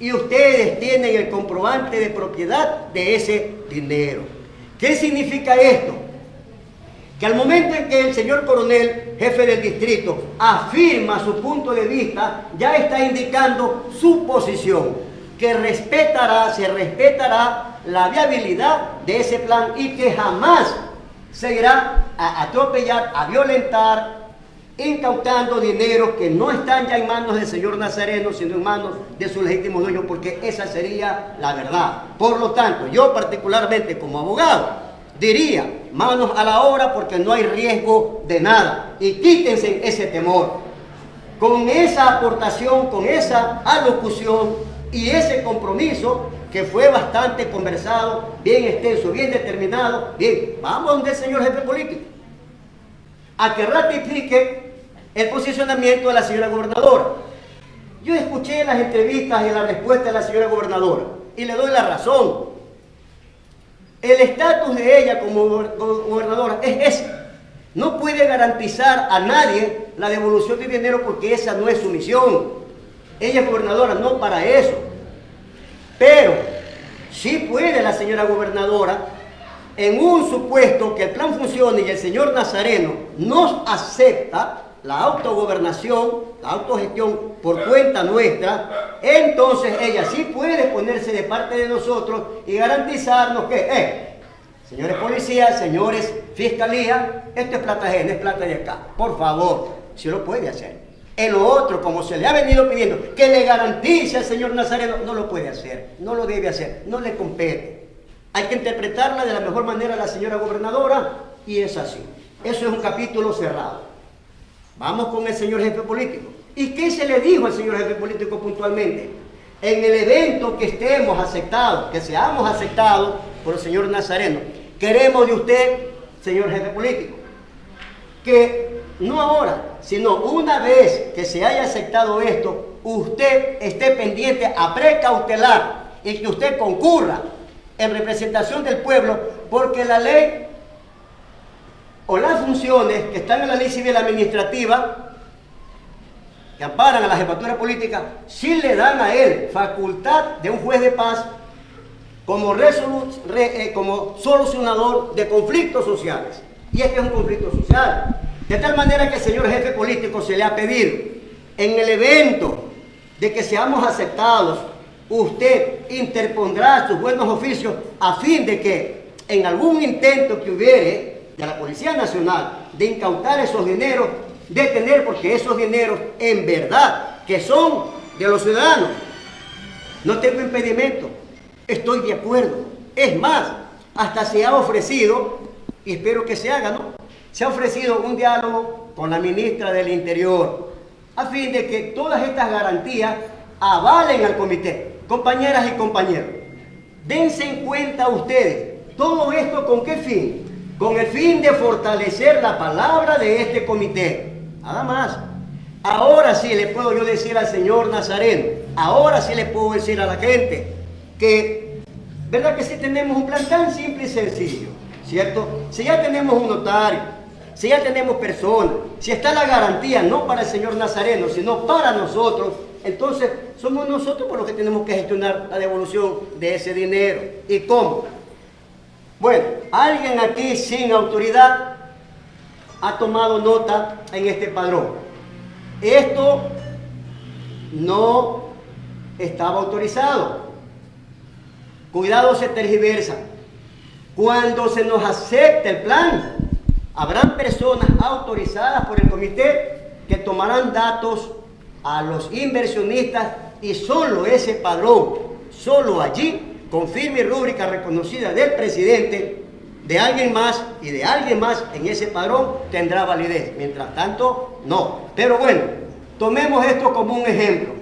Y ustedes tienen el comprobante de propiedad de ese dinero. ¿Qué significa esto? Que al momento en que el señor coronel, jefe del distrito, afirma su punto de vista, ya está indicando su posición, que respetará, se respetará la viabilidad de ese plan y que jamás se irá a atropellar, a violentar, incautando dinero que no están ya en manos del señor Nazareno, sino en manos de su legítimo dueño, porque esa sería la verdad. Por lo tanto, yo particularmente como abogado, diría, manos a la obra porque no hay riesgo de nada. Y quítense ese temor. Con esa aportación, con esa alocución y ese compromiso que fue bastante conversado, bien extenso, bien determinado, bien, vamos donde el señor jefe político, a que ratifique el posicionamiento de la señora gobernadora. Yo escuché las entrevistas y la respuesta de la señora gobernadora y le doy la razón. El estatus de ella como gobernadora es ese. No puede garantizar a nadie la devolución de dinero porque esa no es su misión. Ella es gobernadora, no para eso. Pero sí puede la señora gobernadora, en un supuesto que el plan funcione y el señor Nazareno nos acepta, la autogobernación, autogestión por cuenta nuestra, entonces ella sí puede ponerse de parte de nosotros y garantizarnos que, eh, señores policías, señores fiscalía, esto es plata ajena, es plata de acá. Por favor, si lo puede hacer. En lo otro, como se le ha venido pidiendo, que le garantice al señor Nazareno, no lo puede hacer, no lo debe hacer, no le compete. Hay que interpretarla de la mejor manera a la señora gobernadora y es así. Eso es un capítulo cerrado. Vamos con el señor jefe político. ¿Y qué se le dijo al señor jefe político puntualmente? En el evento que estemos aceptados, que seamos aceptados por el señor Nazareno, queremos de usted, señor jefe político, que no ahora, sino una vez que se haya aceptado esto, usted esté pendiente a precautelar y que usted concurra en representación del pueblo, porque la ley o las funciones que están en la ley civil administrativa, que amparan a la jefatura política, sí le dan a él facultad de un juez de paz como, eh, como solucionador de conflictos sociales. Y este es un conflicto social. De tal manera que el señor jefe político se le ha pedido, en el evento de que seamos aceptados, usted interpondrá sus buenos oficios a fin de que en algún intento que hubiere de la Policía Nacional de incautar esos dineros, detener porque esos dineros en verdad que son de los ciudadanos. No tengo impedimento, estoy de acuerdo. Es más, hasta se ha ofrecido, y espero que se haga, ¿no? Se ha ofrecido un diálogo con la ministra del Interior a fin de que todas estas garantías avalen al comité. Compañeras y compañeros, dense en cuenta ustedes, todo esto con qué fin? Con el fin de fortalecer la palabra de este comité. Nada más. Ahora sí le puedo yo decir al señor Nazareno, ahora sí le puedo decir a la gente que, ¿verdad que sí tenemos un plan tan simple y sencillo? ¿Cierto? Si ya tenemos un notario, si ya tenemos personas, si está la garantía no para el señor Nazareno, sino para nosotros, entonces somos nosotros por los que tenemos que gestionar la devolución de ese dinero. ¿Y cómo? Bueno, alguien aquí sin autoridad ha tomado nota en este padrón. Esto no estaba autorizado. Cuidado, se tergiversa. Cuando se nos acepte el plan, habrán personas autorizadas por el comité que tomarán datos a los inversionistas y solo ese padrón, solo allí con firme rúbrica reconocida del presidente, de alguien más y de alguien más en ese padrón tendrá validez. Mientras tanto, no. Pero bueno, tomemos esto como un ejemplo.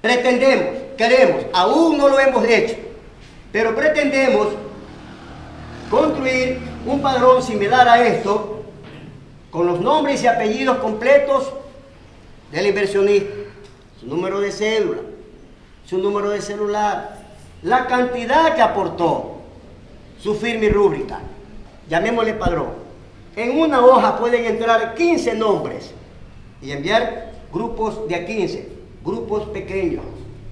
Pretendemos, queremos, aún no lo hemos hecho, pero pretendemos construir un padrón similar a esto, con los nombres y apellidos completos del inversionista, su número de cédula, su número de celular, la cantidad que aportó, su firme y rúbrica. llamémosle padrón. En una hoja pueden entrar 15 nombres y enviar grupos de a 15, grupos pequeños.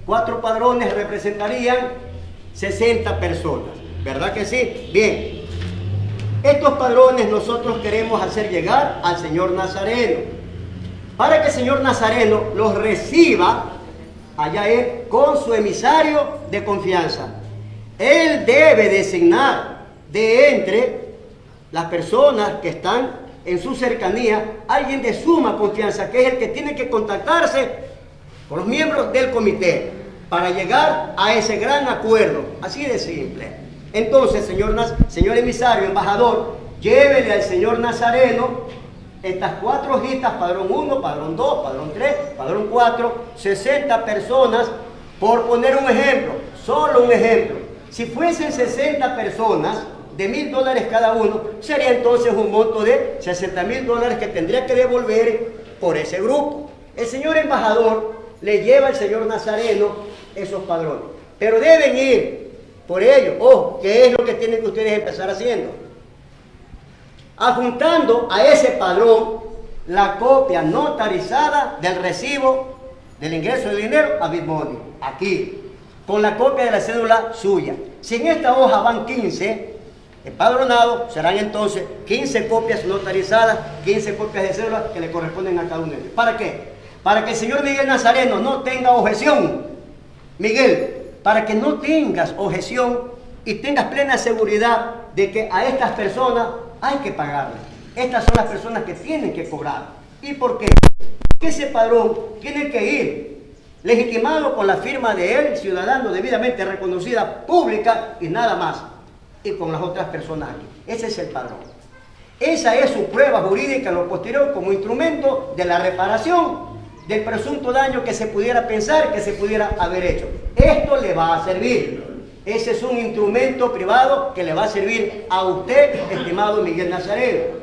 Cuatro padrones representarían 60 personas. ¿Verdad que sí? Bien. Estos padrones nosotros queremos hacer llegar al Señor Nazareno. Para que el Señor Nazareno los reciba allá él con su emisario de confianza. Él debe designar de entre las personas que están en su cercanía alguien de suma confianza, que es el que tiene que contactarse con los miembros del comité para llegar a ese gran acuerdo. Así de simple. Entonces, señor, señor emisario, embajador, llévele al señor Nazareno estas cuatro hojitas, padrón 1, padrón 2, padrón 3, padrón 4, 60 personas, por poner un ejemplo, solo un ejemplo. Si fuesen 60 personas de mil dólares cada uno, sería entonces un monto de 60 mil dólares que tendría que devolver por ese grupo. El señor embajador le lleva al señor Nazareno esos padrones, pero deben ir por ello. Ojo, ¿qué es lo que tienen que ustedes empezar haciendo? Adjuntando a ese padrón la copia notarizada del recibo del ingreso de dinero a Bitmoney, aquí, con la copia de la cédula suya. Si en esta hoja van 15 empadronados, serán entonces 15 copias notarizadas, 15 copias de cédula que le corresponden a cada uno de ellos. ¿Para qué? Para que el señor Miguel Nazareno no tenga objeción. Miguel, para que no tengas objeción y tengas plena seguridad de que a estas personas hay que pagarle. Estas son las personas que tienen que cobrar. ¿Y por qué? Porque ese padrón tiene que ir legitimado con la firma de él, ciudadano debidamente reconocida, pública y nada más. Y con las otras personas aquí. Ese es el padrón. Esa es su prueba jurídica en lo posterior como instrumento de la reparación del presunto daño que se pudiera pensar que se pudiera haber hecho. Esto le va a servir. Ese es un instrumento privado que le va a servir a usted, estimado Miguel Nazareno.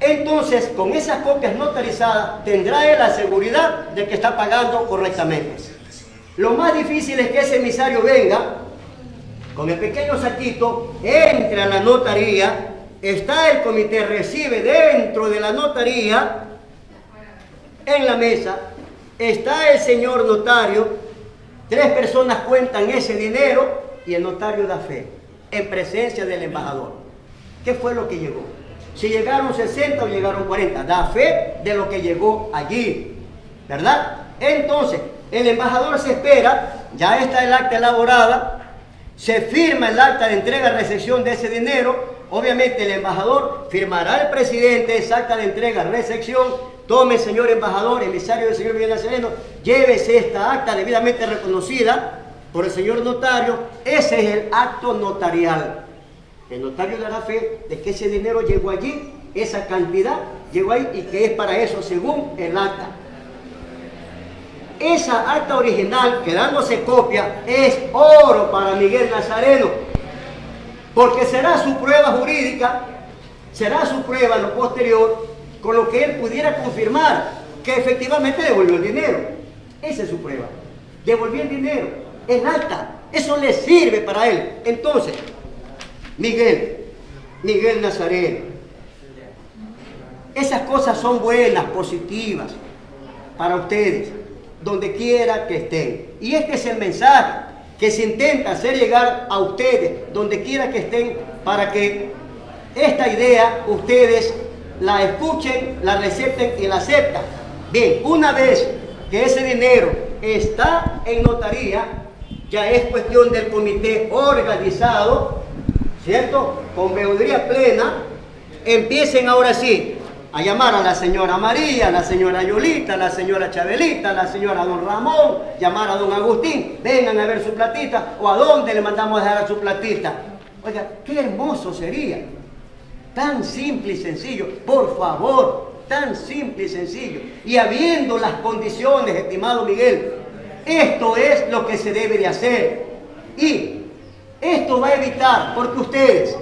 Entonces, con esas copias notarizadas, tendrá la seguridad de que está pagando correctamente. Lo más difícil es que ese emisario venga con el pequeño saquito, entre a la notaría, está el comité, recibe dentro de la notaría, en la mesa, está el señor notario, Tres personas cuentan ese dinero y el notario da fe en presencia del embajador. ¿Qué fue lo que llegó? Si llegaron 60 o llegaron 40, da fe de lo que llegó allí, ¿verdad? Entonces, el embajador se espera, ya está el acta elaborada, se firma el acta de entrega-recepción de ese dinero, obviamente el embajador firmará el presidente esa acta de entrega-recepción, Tome, señor embajador, emisario del señor Miguel Nazareno, llévese esta acta debidamente reconocida por el señor notario. Ese es el acto notarial. El notario dará fe de que ese dinero llegó allí, esa cantidad llegó ahí y que es para eso según el acta. Esa acta original, quedándose copia, es oro para Miguel Nazareno, porque será su prueba jurídica, será su prueba lo posterior con lo que él pudiera confirmar que efectivamente devolvió el dinero. Esa es su prueba. Devolvió el dinero en alta. Eso le sirve para él. Entonces, Miguel, Miguel Nazareno, esas cosas son buenas, positivas para ustedes, donde quiera que estén. Y este es el mensaje que se intenta hacer llegar a ustedes, donde quiera que estén, para que esta idea ustedes la escuchen, la recepten y la aceptan. Bien, una vez que ese dinero está en notaría, ya es cuestión del comité organizado, ¿cierto? Con veeduría plena, empiecen ahora sí a llamar a la señora María, a la señora Yolita, a la señora Chabelita, a la señora Don Ramón, llamar a Don Agustín, vengan a ver su platita, o a dónde le mandamos a dejar su platita. Oiga, qué hermoso sería Tan simple y sencillo, por favor, tan simple y sencillo. Y habiendo las condiciones, estimado Miguel, esto es lo que se debe de hacer. Y esto va a evitar, porque ustedes,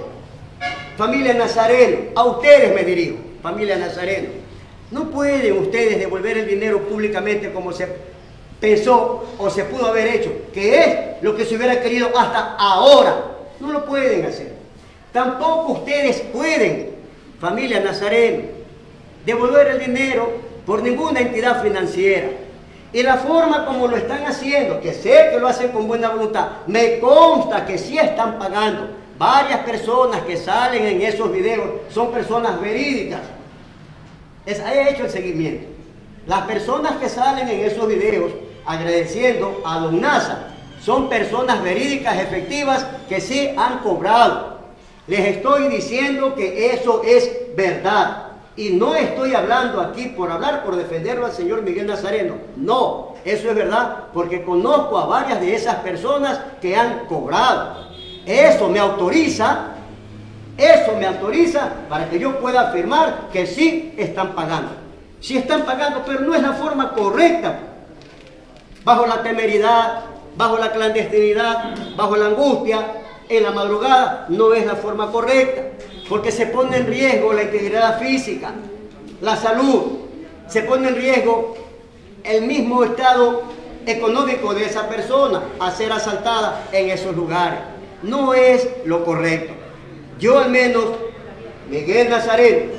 familia Nazareno, a ustedes me dirijo, familia Nazareno, no pueden ustedes devolver el dinero públicamente como se pensó o se pudo haber hecho, que es lo que se hubiera querido hasta ahora. No lo pueden hacer. Tampoco ustedes pueden, familia Nazareno, devolver el dinero por ninguna entidad financiera. Y la forma como lo están haciendo, que sé que lo hacen con buena voluntad, me consta que sí están pagando. Varias personas que salen en esos videos son personas verídicas. Es, he hecho el seguimiento. Las personas que salen en esos videos agradeciendo a Don Nasa son personas verídicas, efectivas, que sí han cobrado. Les estoy diciendo que eso es verdad. Y no estoy hablando aquí por hablar, por defenderlo al señor Miguel Nazareno. No, eso es verdad, porque conozco a varias de esas personas que han cobrado. Eso me autoriza, eso me autoriza para que yo pueda afirmar que sí están pagando. Sí están pagando, pero no es la forma correcta. Bajo la temeridad, bajo la clandestinidad, bajo la angustia, en la madrugada, no es la forma correcta, porque se pone en riesgo la integridad física, la salud, se pone en riesgo el mismo estado económico de esa persona a ser asaltada en esos lugares. No es lo correcto. Yo al menos, Miguel Nazaret,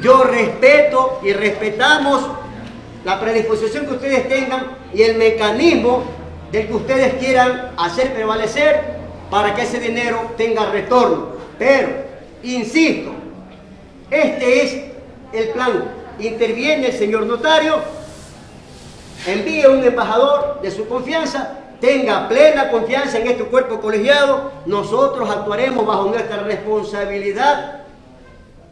yo respeto y respetamos la predisposición que ustedes tengan y el mecanismo del que ustedes quieran hacer prevalecer para que ese dinero tenga retorno. Pero, insisto, este es el plan. Interviene el señor notario, envíe un embajador de su confianza, tenga plena confianza en este cuerpo colegiado, nosotros actuaremos bajo nuestra responsabilidad,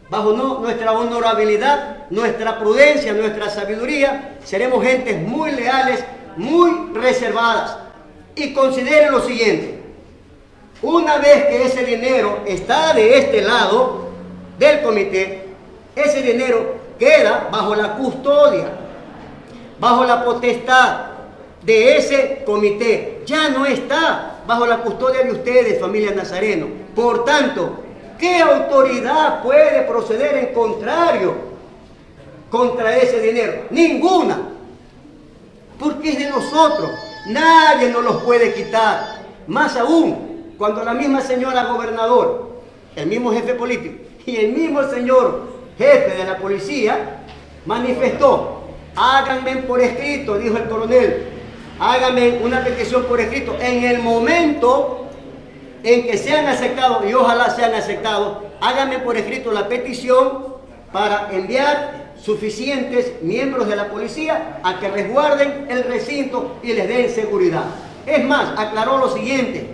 bajo nuestra honorabilidad, nuestra prudencia, nuestra sabiduría, seremos gentes muy leales, muy reservadas. Y considere lo siguiente, una vez que ese dinero está de este lado del comité, ese dinero queda bajo la custodia, bajo la potestad de ese comité. Ya no está bajo la custodia de ustedes, familia Nazareno. Por tanto, ¿qué autoridad puede proceder en contrario contra ese dinero? Ninguna. Porque es de nosotros. Nadie nos los puede quitar. Más aún, cuando la misma señora gobernador, el mismo jefe político y el mismo señor jefe de la policía manifestó, háganme por escrito, dijo el coronel, háganme una petición por escrito en el momento en que sean aceptados, y ojalá sean aceptados, háganme por escrito la petición para enviar suficientes miembros de la policía a que resguarden el recinto y les den seguridad. Es más, aclaró lo siguiente,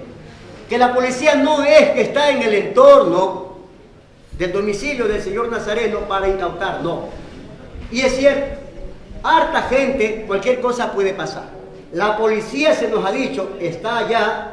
que la policía no es que está en el entorno del domicilio del señor Nazareno para incautar, no. Y es cierto, harta gente, cualquier cosa puede pasar. La policía se nos ha dicho, está allá,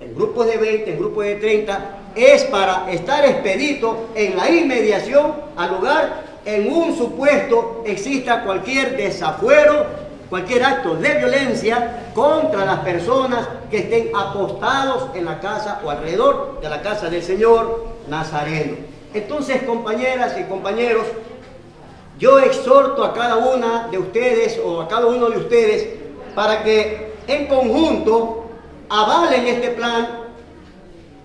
en grupos de 20, en grupos de 30, es para estar expedito en la inmediación al lugar en un supuesto exista cualquier desafuero, cualquier acto de violencia contra las personas que estén apostados en la casa o alrededor de la casa del Señor Nazareno. Entonces, compañeras y compañeros, yo exhorto a cada una de ustedes o a cada uno de ustedes para que en conjunto avalen este plan,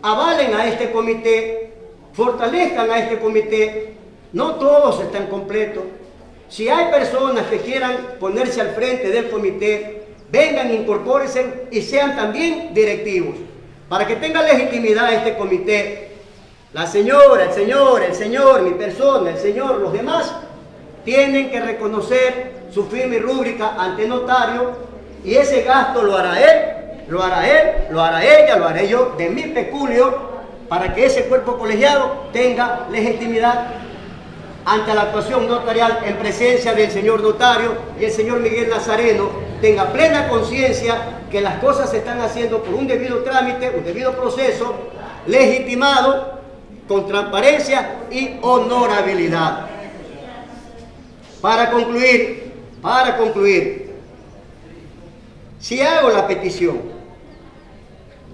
avalen a este comité, fortalezcan a este comité. No todos están completos. Si hay personas que quieran ponerse al frente del comité, vengan, incorpórense y sean también directivos. Para que tenga legitimidad este comité, la señora, el señor, el señor, mi persona, el señor, los demás, tienen que reconocer su firma y rúbrica ante notario y ese gasto lo hará él, lo hará él, lo hará ella, lo haré yo de mi peculio para que ese cuerpo colegiado tenga legitimidad ante la actuación notarial en presencia del señor notario y el señor Miguel Nazareno tenga plena conciencia que las cosas se están haciendo por un debido trámite, un debido proceso, legitimado, con transparencia y honorabilidad. Para concluir, para concluir, si hago la petición,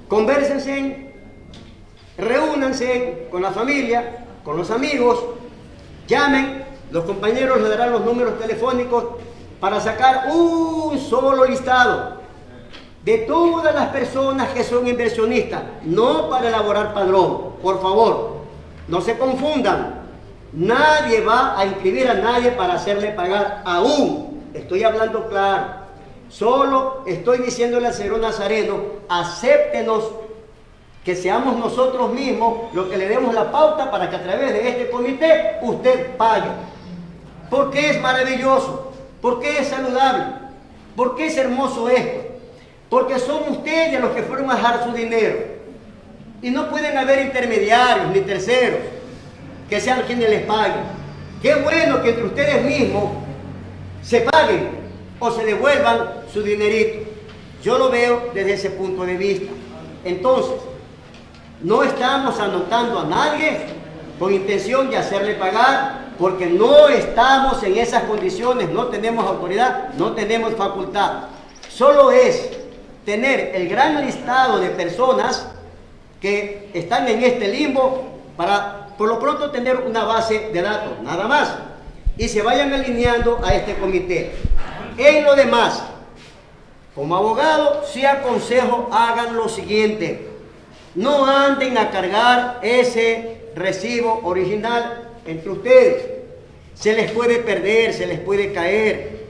conversense, reúnanse con la familia, con los amigos, Llamen, los compañeros les darán los números telefónicos para sacar un solo listado de todas las personas que son inversionistas, no para elaborar padrón, por favor, No se confundan. Nadie va a inscribir a nadie para hacerle pagar aún. Estoy hablando claro. Solo estoy diciéndole al Señor Nazareno, acéptenos que seamos nosotros mismos los que le demos la pauta para que a través de este comité usted pague. Porque es maravilloso, porque es saludable, porque es hermoso esto, porque son ustedes los que fueron a dejar su dinero. Y no pueden haber intermediarios ni terceros que sean quienes les paguen. Qué bueno que entre ustedes mismos se paguen o se devuelvan su dinerito. Yo lo veo desde ese punto de vista. Entonces, no estamos anotando a nadie con intención de hacerle pagar, porque no estamos en esas condiciones, no tenemos autoridad, no tenemos facultad. Solo es tener el gran listado de personas que están en este limbo para por lo pronto tener una base de datos, nada más. Y se vayan alineando a este comité. En lo demás, como abogado, sí aconsejo hagan lo siguiente. No anden a cargar ese recibo original entre ustedes. Se les puede perder, se les puede caer,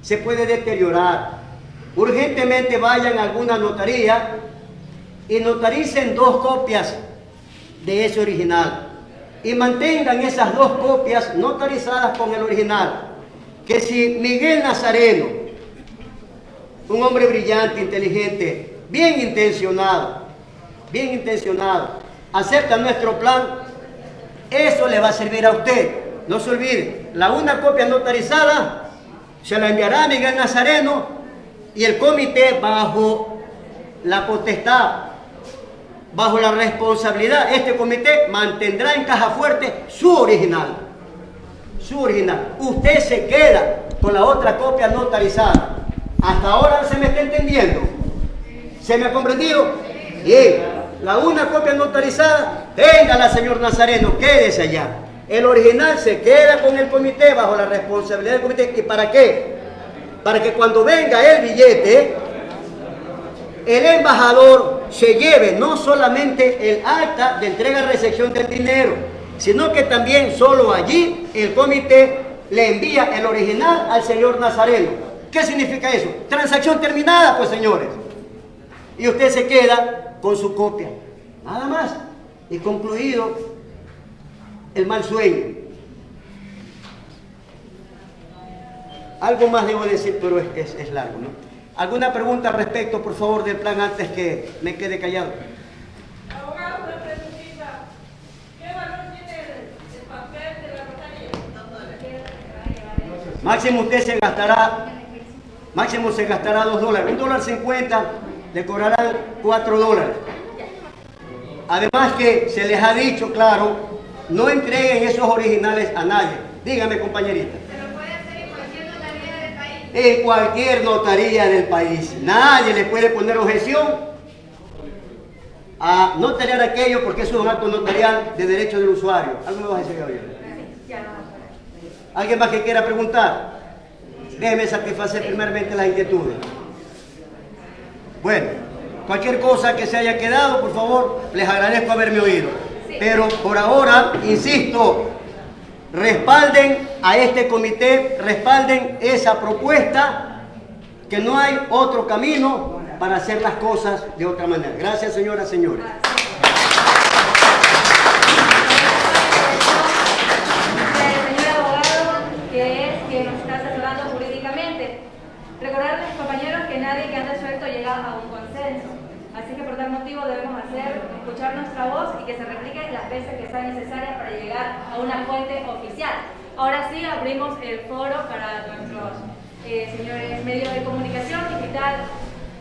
se puede deteriorar. Urgentemente vayan a alguna notaría y notaricen dos copias de ese original. Y mantengan esas dos copias notarizadas con el original. Que si Miguel Nazareno, un hombre brillante, inteligente, bien intencionado, bien intencionado, acepta nuestro plan, eso le va a servir a usted. No se olvide, la una copia notarizada se la enviará a Miguel Nazareno y el comité bajo la potestad, bajo la responsabilidad, este comité mantendrá en caja fuerte su original. Su. Usted se queda con la otra copia notarizada. Hasta ahora se me está entendiendo. ¿Se me ha comprendido? Bien. La una copia notarizada, téngala, señor Nazareno, quédese allá. El original se queda con el comité bajo la responsabilidad del comité. ¿Y para qué? Para que cuando venga el billete, el embajador se lleve no solamente el acta de entrega-recepción del dinero, sino que también solo allí el comité le envía el original al señor Nazareno. ¿Qué significa eso? Transacción terminada, pues señores. Y usted se queda con su copia. Nada más. Y concluido el mal sueño. Algo más debo decir, pero es, largo, ¿no? ¿Alguna pregunta al respecto, por favor, del plan antes que me quede callado? Abogado, una preguntita. ¿Qué valor tiene el, papel de la notaría? Máximo usted se gastará, máximo se gastará dos dólares. Un dólar cincuenta le cobrarán 4 dólares. Además que se les ha dicho, claro, no entreguen esos originales a nadie. Dígame, compañerita. Pero puede hacer en cualquier notaría del país. En cualquier notaría del país. Nadie le puede poner objeción a no tener aquello porque eso es un acto notarial de derecho del usuario. ¿Algo me vas a decir, Gabriel? ¿Alguien más que quiera preguntar? Déjeme satisfacer primeramente las inquietudes. Bueno, cualquier cosa que se haya quedado, por favor, les agradezco haberme oído. Pero por ahora, insisto, respalden a este comité, respalden esa propuesta, que no hay otro camino para hacer las cosas de otra manera. Gracias, señoras, señores. Debemos hacer, escuchar nuestra voz y que se replique las veces que sea necesaria para llegar a una fuente oficial. Ahora sí abrimos el foro para nuestros eh, señores medios de comunicación digital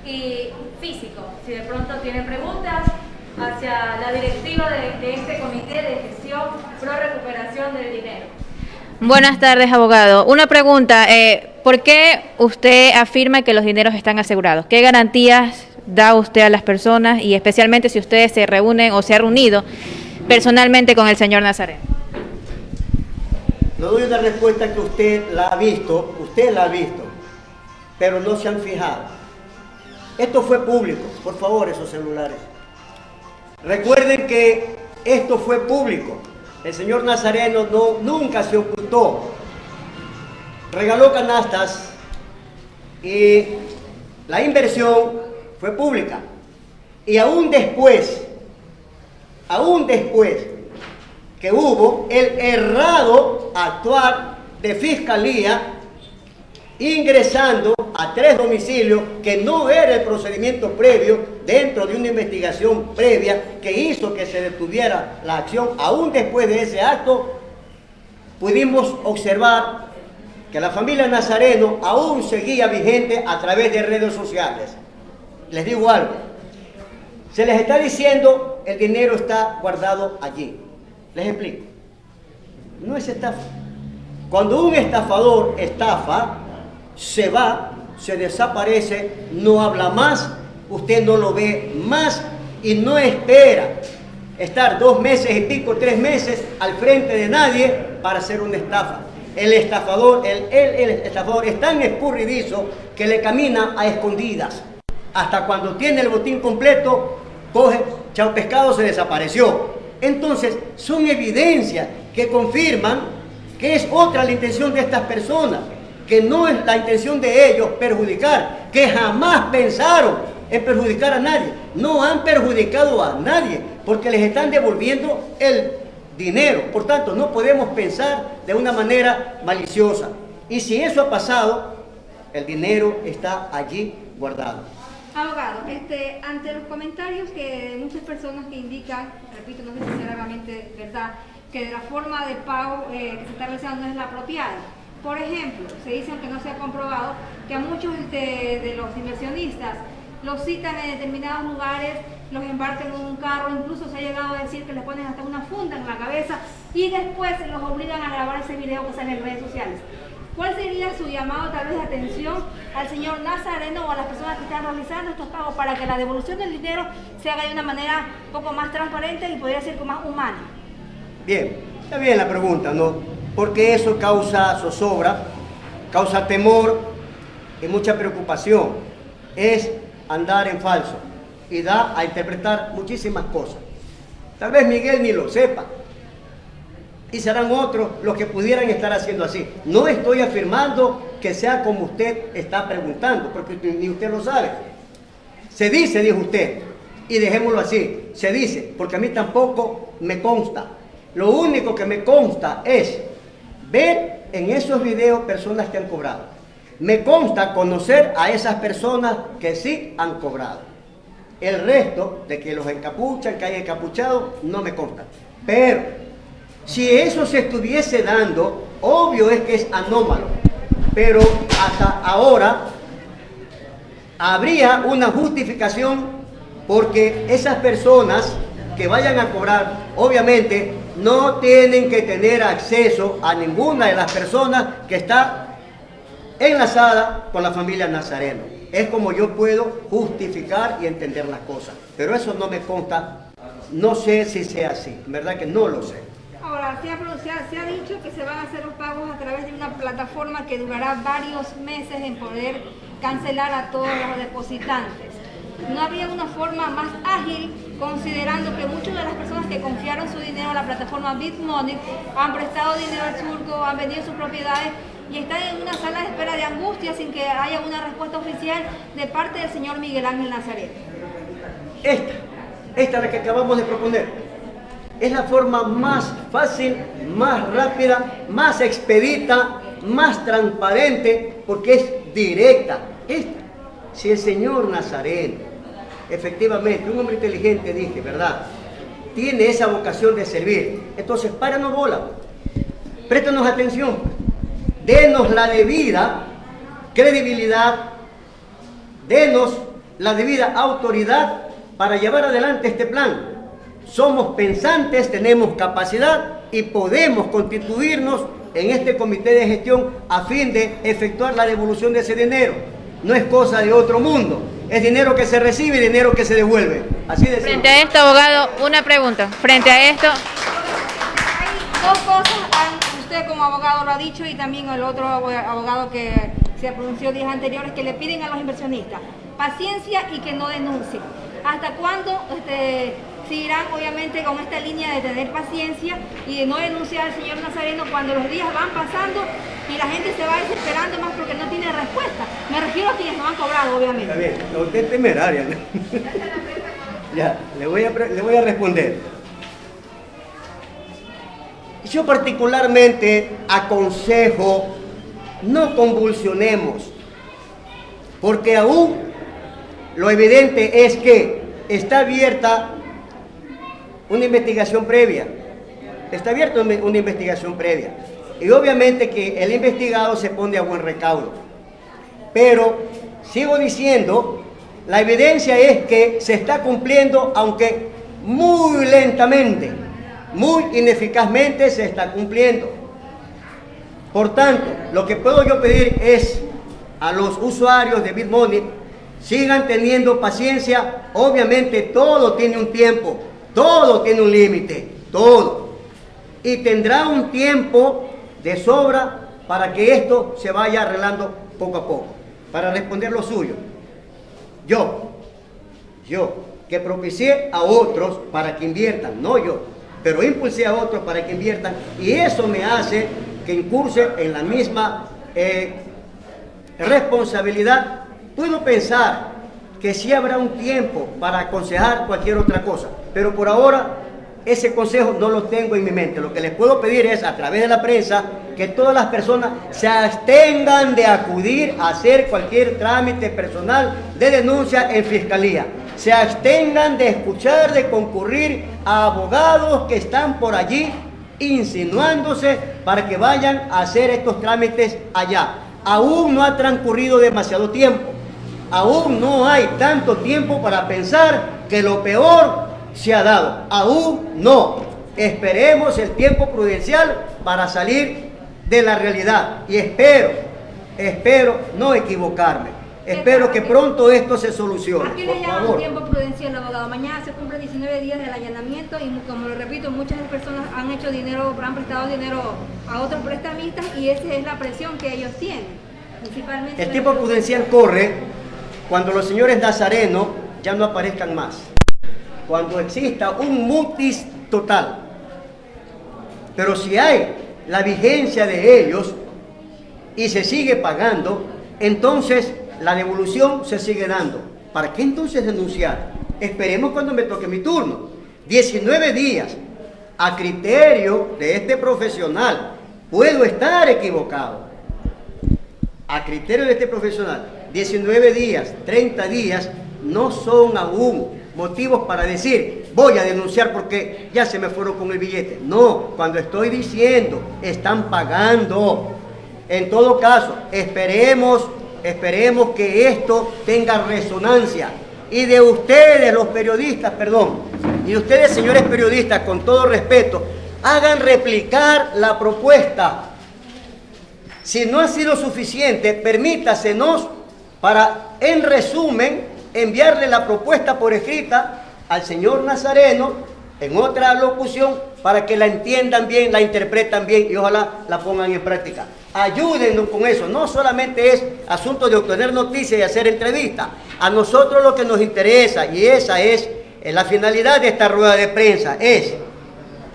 y físico. Si de pronto tienen preguntas hacia la directiva de, de este comité de gestión pro recuperación del dinero. Buenas tardes, abogado. Una pregunta, eh, ¿por qué usted afirma que los dineros están asegurados? ¿Qué garantías da usted a las personas y especialmente si ustedes se reúnen o se ha reunido personalmente con el señor Nazareno? Le doy una respuesta que usted la ha visto, usted la ha visto, pero no se han fijado. Esto fue público, por favor, esos celulares. Recuerden que Esto fue público. El señor Nazareno no, nunca se ocultó. Regaló canastas y la inversión fue pública. Y aún después, aún después que hubo el errado actuar de fiscalía ingresando a tres domicilios que no era el procedimiento previo dentro de una investigación previa que hizo que se detuviera la acción. Aún después de ese acto, pudimos observar que la familia Nazareno aún seguía vigente a través de redes sociales. Les digo algo, se les está diciendo el dinero está guardado allí. Les explico. No es estafa. Cuando un estafador estafa, se va, se desaparece, no habla más, usted no lo ve más y no espera estar dos meses y pico, tres meses al frente de nadie para hacer una estafa. El estafador, el, el, estafador es tan escurridizo que le camina a escondidas. Hasta cuando tiene el botín completo, coge, chao pescado, se desapareció. Entonces, son evidencias que confirman que es otra la intención de estas personas que no es la intención de ellos perjudicar, que jamás pensaron en perjudicar a nadie. No han perjudicado a nadie porque les están devolviendo el dinero. Por tanto, no podemos pensar de una manera maliciosa. Y si eso ha pasado, el dinero está allí guardado. Abogado, este, ante los comentarios que muchas personas que indican, repito, no sé si realmente verdad, que de la forma de pago eh, que se está realizando no es la apropiada. Por ejemplo, se dice, aunque no se ha comprobado, que a muchos de, los inversionistas los citan en determinados lugares, los embarcan en un carro, incluso se ha llegado a decir que les ponen hasta una funda en la cabeza y después los obligan a grabar ese video que sale en redes sociales. ¿Cuál sería su llamado tal vez de atención al señor Nazareno o a las personas que están realizando estos pagos para que la devolución del dinero se haga de una manera un poco más transparente y podría ser más humana? Bien, está bien la pregunta, ¿no? porque eso causa zozobra, causa temor y mucha preocupación. Es andar en falso y da a interpretar muchísimas cosas. Tal vez Miguel ni lo sepa. Y serán otros los que pudieran estar haciendo así. No estoy afirmando que sea como usted está preguntando, porque ni usted lo sabe. Se dice, dijo usted, y dejémoslo así, se dice, porque a mí tampoco me consta. Lo único que me consta es ver en esos videos personas que han cobrado. Me consta conocer a esas personas que sí han cobrado. El resto de que los encapuchan, que hay encapuchados, no me consta. Pero si eso se estuviese dando, obvio es que es anómalo. Pero hasta ahora habría una justificación porque esas personas que vayan a cobrar, obviamente no tienen que tener acceso a ninguna de las personas que está enlazada con la familia Nazareno. Es como yo puedo justificar y entender las cosas. Pero eso no me consta, no sé si sea así, verdad que no lo sé. Ahora, se ha, se ha dicho que se van a hacer los pagos a través de una plataforma que durará varios meses en poder cancelar a todos los depositantes no había una forma más ágil considerando que muchas de las personas que confiaron su dinero a la plataforma BitMoney han prestado dinero al surco, han vendido sus propiedades y están en una sala de espera de angustia sin que haya una respuesta oficial de parte del señor Miguel Ángel Nazaret. Esta, esta es la que acabamos de proponer. Es la forma más fácil, más rápida, más expedita, más transparente, porque es directa. Esta. Si el señor Nazareno efectivamente, un hombre inteligente, dije, ¿verdad? Tiene esa vocación de servir. Entonces, páranos bola. Préstanos atención. Denos la debida credibilidad. Denos la debida autoridad para llevar adelante este plan. Somos pensantes, tenemos capacidad y podemos constituirnos en este comité de gestión a fin de efectuar la devolución de ese dinero. No es cosa de otro mundo es dinero que se recibe y dinero que se devuelve. Así de Frente a esto, abogado, una pregunta. Frente a esto... Hay dos cosas, usted como abogado lo ha dicho y también el otro abogado que se pronunció días anteriores, que le piden a los inversionistas paciencia y que no denuncien. ¿Hasta cuándo este, seguirán obviamente con esta línea de tener paciencia y de no denunciar al señor Nazareno cuando los días van pasando y la gente se va desesperando más porque no tiene respuesta. Me refiero a quienes no han cobrado, obviamente. Está bien, no, usted es temeraria. ya, le voy, a, le voy a responder. Yo particularmente aconsejo no convulsionemos, porque aún lo evidente es que está abierta una investigación previa. Está abierta una investigación previa. Y obviamente que el investigado se pone a buen recaudo. Pero sigo diciendo, la evidencia es que se está cumpliendo, aunque muy lentamente, muy ineficazmente se está cumpliendo. Por tanto, lo que puedo yo pedir es a los usuarios de BitMoney, sigan teniendo paciencia. Obviamente todo tiene un tiempo, todo tiene un límite, todo. Y tendrá un tiempo de sobra para que esto se vaya arreglando poco a poco. Para responder lo suyo, yo, yo, que propicié a otros para que inviertan, no yo, pero impulsé a otros para que inviertan y eso me hace que incurse en la misma eh, responsabilidad. Puedo pensar que sí habrá un tiempo para aconsejar cualquier otra cosa, pero por ahora ese consejo no lo tengo en mi mente. Lo que les puedo pedir es a través de la prensa que todas las personas se abstengan de acudir a hacer cualquier trámite personal de denuncia en fiscalía. Se abstengan de escuchar, de concurrir a abogados que están por allí insinuándose para que vayan a hacer estos trámites allá. Aún no ha transcurrido demasiado tiempo. Aún no hay tanto tiempo para pensar que lo peor se ha dado. Aún no. Esperemos el tiempo prudencial para salir de la realidad. Y espero, espero no equivocarme. Espero que pronto esto se solucione. ¿A qué Por le llaman tiempo prudencial, abogado? Mañana se cumplen 19 días del allanamiento y como lo repito, muchas personas han hecho dinero, han prestado dinero a otros prestamistas y esa es la presión que ellos tienen. Principalmente El tiempo prudencial corre cuando los señores nazarenos ya no aparezcan más. Cuando exista un mutis total. Pero si hay la vigencia de ellos y se sigue pagando, entonces la devolución se sigue dando. ¿Para qué entonces denunciar? Esperemos cuando me toque mi turno. 19 días a criterio de este profesional. Puedo estar equivocado a criterio de este profesional, 19 días, 30 días, no son aún motivos para decir, voy a denunciar porque ya se me fueron con el billete. No, cuando estoy diciendo, están pagando. En todo caso, esperemos, esperemos que esto tenga resonancia. Y de ustedes, los periodistas, perdón, y de ustedes, señores periodistas, con todo respeto, hagan replicar la propuesta si no ha sido suficiente, permítasenos para, en resumen, enviarle la propuesta por escrita al señor Nazareno en otra locución para que la entiendan bien, la interpretan bien y ojalá la pongan en práctica. Ayúdennos con eso. No solamente es asunto de obtener noticias y hacer entrevistas. A nosotros lo que nos interesa, y esa es eh, la finalidad de esta rueda de prensa, es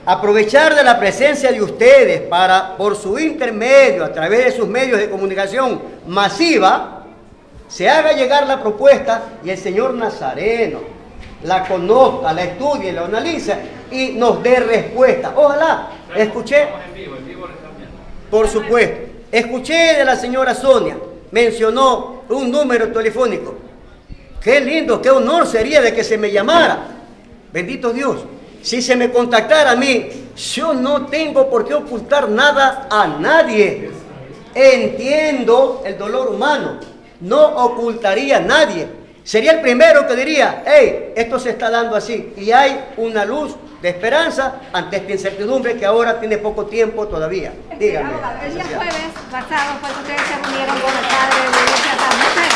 aprovechar de la presencia de ustedes para, por su intermedio, a través de sus medios de comunicación masiva, se haga llegar la propuesta y el señor Nazareno la conozca, la estudie, la analice y nos dé respuesta. Ojalá, escuché, por supuesto, escuché de la señora Sonia, mencionó un número telefónico. Qué lindo, qué honor sería de que se me llamara. Bendito Dios. Si se me contactara a mí, yo no tengo por qué ocultar nada a nadie. Entiendo el dolor humano. No ocultaría a nadie. Sería el primero que diría, hey, esto se está dando así. Y hay una luz de esperanza ante esta incertidumbre que ahora tiene poco tiempo todavía. Dígame. El día jueves pasado fue que ustedes se reunieron con el padre de la iglesia San José.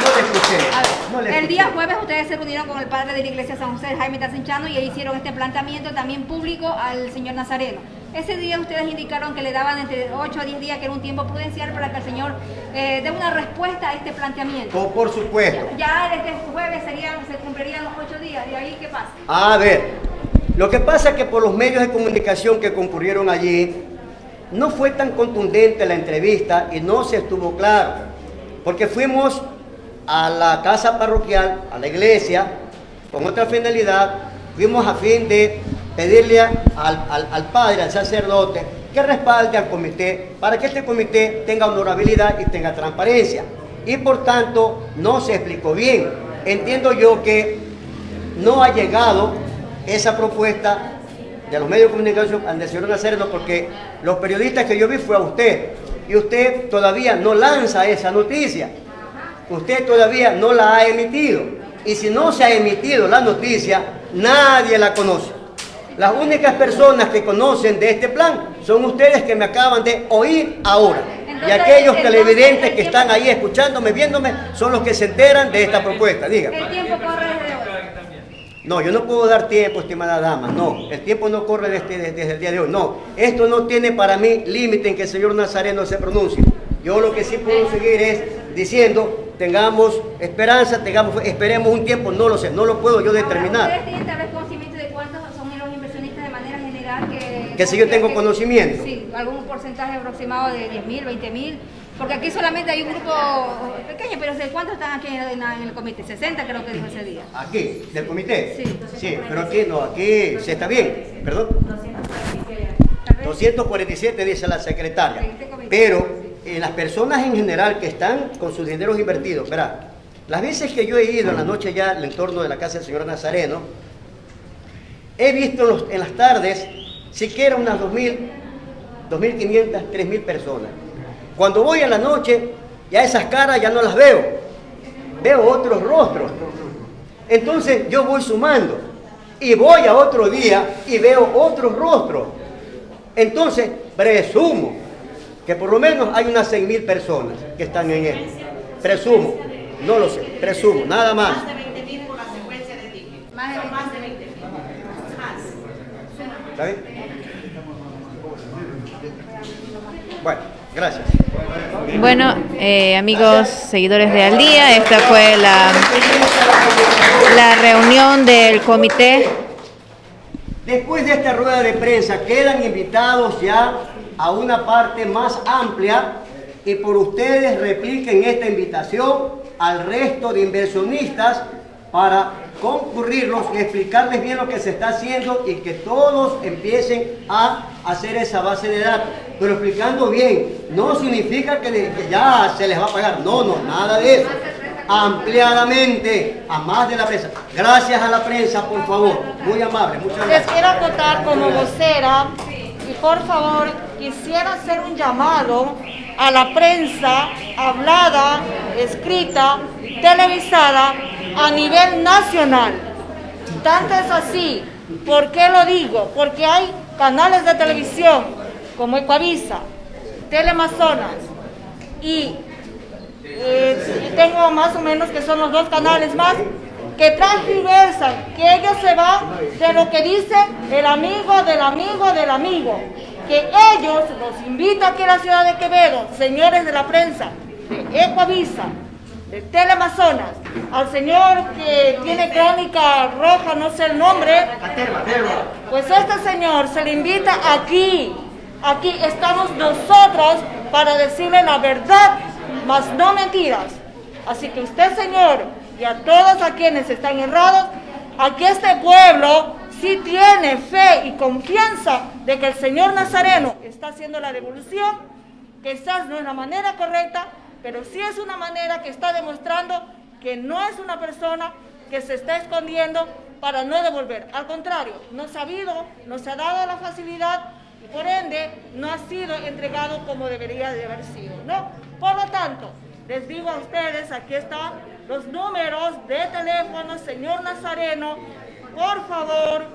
No le escuché. A ver, no le el día jueves ustedes se reunieron con el padre de la iglesia San José, Jaime Tacenchano, y hicieron este planteamiento también público al señor Nazareno. Ese día ustedes indicaron que le daban entre 8 a 10 días, que era un tiempo prudencial para que el señor eh, dé una respuesta a este planteamiento. Por, por supuesto. Ya desde el jueves serían, se cumplirían los 8 días, ¿de ahí qué pasa? A ver, lo que pasa es que por los medios de comunicación que concurrieron allí, no fue tan contundente la entrevista y no se estuvo claro. Porque fuimos a la casa parroquial, a la iglesia, con otra finalidad, fuimos a fin de pedirle al, al, al padre, al sacerdote, que respalde al comité para que este comité tenga honorabilidad y tenga transparencia. Y por tanto, no se explicó bien. Entiendo yo que no ha llegado esa propuesta de los medios de comunicación al señor Nazareno porque los periodistas que yo vi fue a usted y usted todavía no lanza esa noticia. Usted todavía no la ha emitido. Y si no se ha emitido la noticia, nadie la conoce. Las únicas personas que conocen de este plan son ustedes que me acaban de oír ahora. Y aquellos televidentes que están ahí escuchándome, viéndome, son los que se enteran de esta propuesta. Diga. El tiempo corre desde hoy. No, yo no puedo dar tiempo, estimada dama. No, el tiempo no corre desde, desde el día de hoy. No, esto no tiene para mí límite en que el señor Nazareno se pronuncie. Yo lo que sí puedo seguir es diciendo, tengamos esperanza, tengamos, esperemos un tiempo, no lo sé, no lo puedo yo determinar. ¿Ustedes tienen tal vez conocimiento de cuántos son los inversionistas de manera general que... Si yo tengo conocimiento. Sí, algún porcentaje aproximado de 10 mil, 20 mil. Porque aquí solamente hay un grupo pequeño, pero ¿de ¿cuántos están aquí en, el comité? 60 creo que dijo ese día. Aquí, del comité. Sí. Sí, pero aquí no, aquí se está bien, perdón. 247 dice la secretaria. Pero eh, las personas en general que están con sus dineros invertidos, verá, las veces que yo he ido en la noche ya al entorno de la casa del señor Nazareno, he visto en las tardes siquiera unas 2.000, 2.500, 3.000 personas. Cuando voy en la noche, ya esas caras ya no las veo, veo otros rostros. Entonces yo voy sumando y voy a otro día y veo otros rostros. Entonces presumo que por lo menos hay unas 6.000 personas que están en él. Presumo, no lo sé, presumo, nada más. Más de 20 mil. ¿Está bien? Bueno, gracias. Bueno, eh, amigos seguidores de Al Día, esta fue la, la reunión del comité. Después de esta rueda de prensa quedan invitados ya a una parte más amplia y por ustedes repliquen esta invitación al resto de inversionistas para concurrirlos y explicarles bien lo que se está haciendo y que todos empiecen a hacer esa base de datos. Pero explicando bien, no significa que, le- que ya se les va a pagar, no, no, nada de eso. Ampliadamente, a más de la prensa. Gracias a la prensa, por favor. Muy amable, muchas Les gracias. quiero acotar como vocera y por favor quisiera hacer un llamado a la prensa hablada, escrita, televisada a nivel nacional. Tanto es así, ¿por qué lo digo? Porque hay canales de televisión como Ecuavisa, Teleamazonas y eh, tengo más o menos que son los dos canales más que transversan, que ellos se van de lo que dice el amigo del amigo del amigo, que ellos los invito aquí a la ciudad de Quevedo, señores de la prensa, de Ecuavisa, de Teleamazonas, al señor que tiene crónica roja, no sé el nombre, pues este señor se le invita aquí. Aquí estamos nosotros para decirle la verdad, mas no mentiras. Así que usted, señor, y a todos a quienes están errados, aquí este pueblo sí tiene fe y confianza de que el señor Nazareno está haciendo la devolución. Quizás no es la manera correcta, pero sí es una manera que está demostrando que no es una persona que se está escondiendo para no devolver. Al contrario, no se ha habido, no se ha dado la facilidad y por ende no ha sido entregado como debería de haber sido, ¿no? Por lo tanto, les digo a ustedes, aquí están los números de teléfono, señor Nazareno, por favor,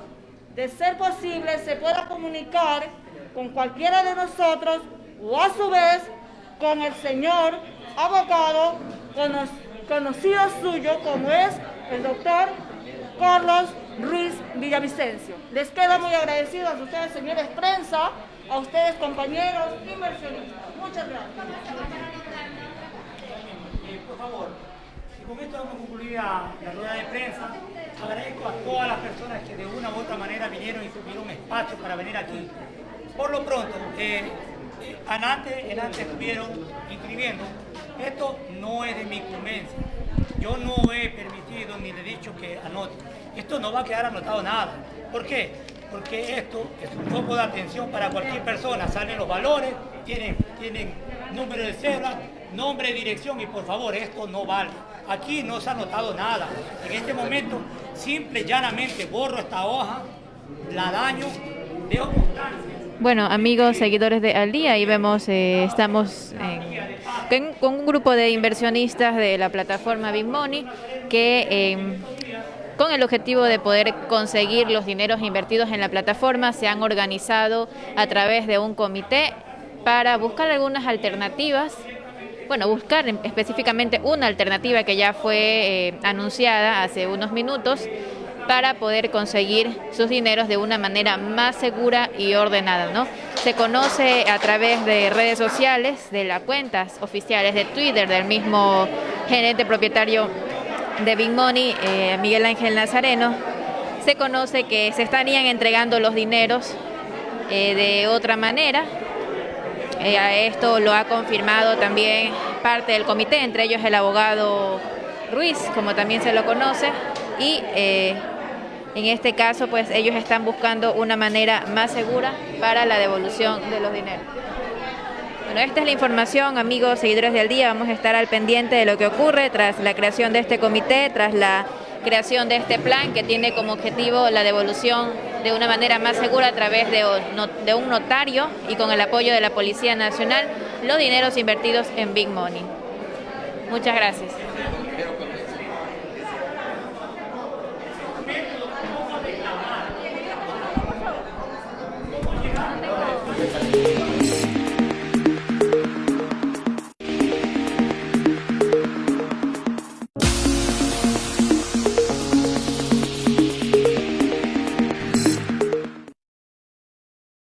de ser posible, se pueda comunicar con cualquiera de nosotros o a su vez con el señor abogado cono- conocido suyo como es el doctor Carlos Ruiz Villavicencio. Les quedo muy agradecidos a ustedes, señores prensa, a ustedes, compañeros inversionistas. Muchas gracias. Eh, por favor, y con esto la, la rueda de prensa. Agradezco a todas las personas que de una u otra manera vinieron y tuvieron espacio para venir aquí. Por lo pronto, eh, eh, antes, antes estuvieron inscribiendo. Esto no es de mi incumbencia. Yo no he permitido ni le he dicho que anote. Esto no va a quedar anotado nada. ¿Por qué? Porque esto es un foco de atención para cualquier persona. Salen los valores, tienen, tienen número de cédula, nombre, dirección y por favor, esto no vale. Aquí no se ha anotado nada. En este momento, simple y llanamente borro esta hoja, la daño, dejo constancia. Bueno, amigos, seguidores de Al Día, ahí vemos, eh, estamos con, un grupo de inversionistas de la plataforma Big Money que eh, con el objetivo de poder conseguir los dineros invertidos en la plataforma se han organizado a través de un comité para buscar algunas alternativas bueno, buscar específicamente una alternativa que ya fue eh, anunciada hace unos minutos para poder conseguir sus dineros de una manera más segura y ordenada, ¿no? Se conoce a través de redes sociales, de las cuentas oficiales de Twitter del mismo gerente propietario de Big Money, eh, Miguel Ángel Nazareno, se conoce que se estarían entregando los dineros eh, de otra manera. Eh, esto lo ha confirmado también parte del comité, entre ellos el abogado Ruiz, como también se lo conoce, y eh, en este caso pues ellos están buscando una manera más segura para la devolución de los dineros. Bueno, esta es la información, amigos seguidores del día. Vamos a estar al pendiente de lo que ocurre tras la creación de este comité, tras la creación de este plan que tiene como objetivo la devolución de una manera más segura a través de, un notario y con el apoyo de la Policía Nacional los dineros invertidos en Big Money. Muchas gracias.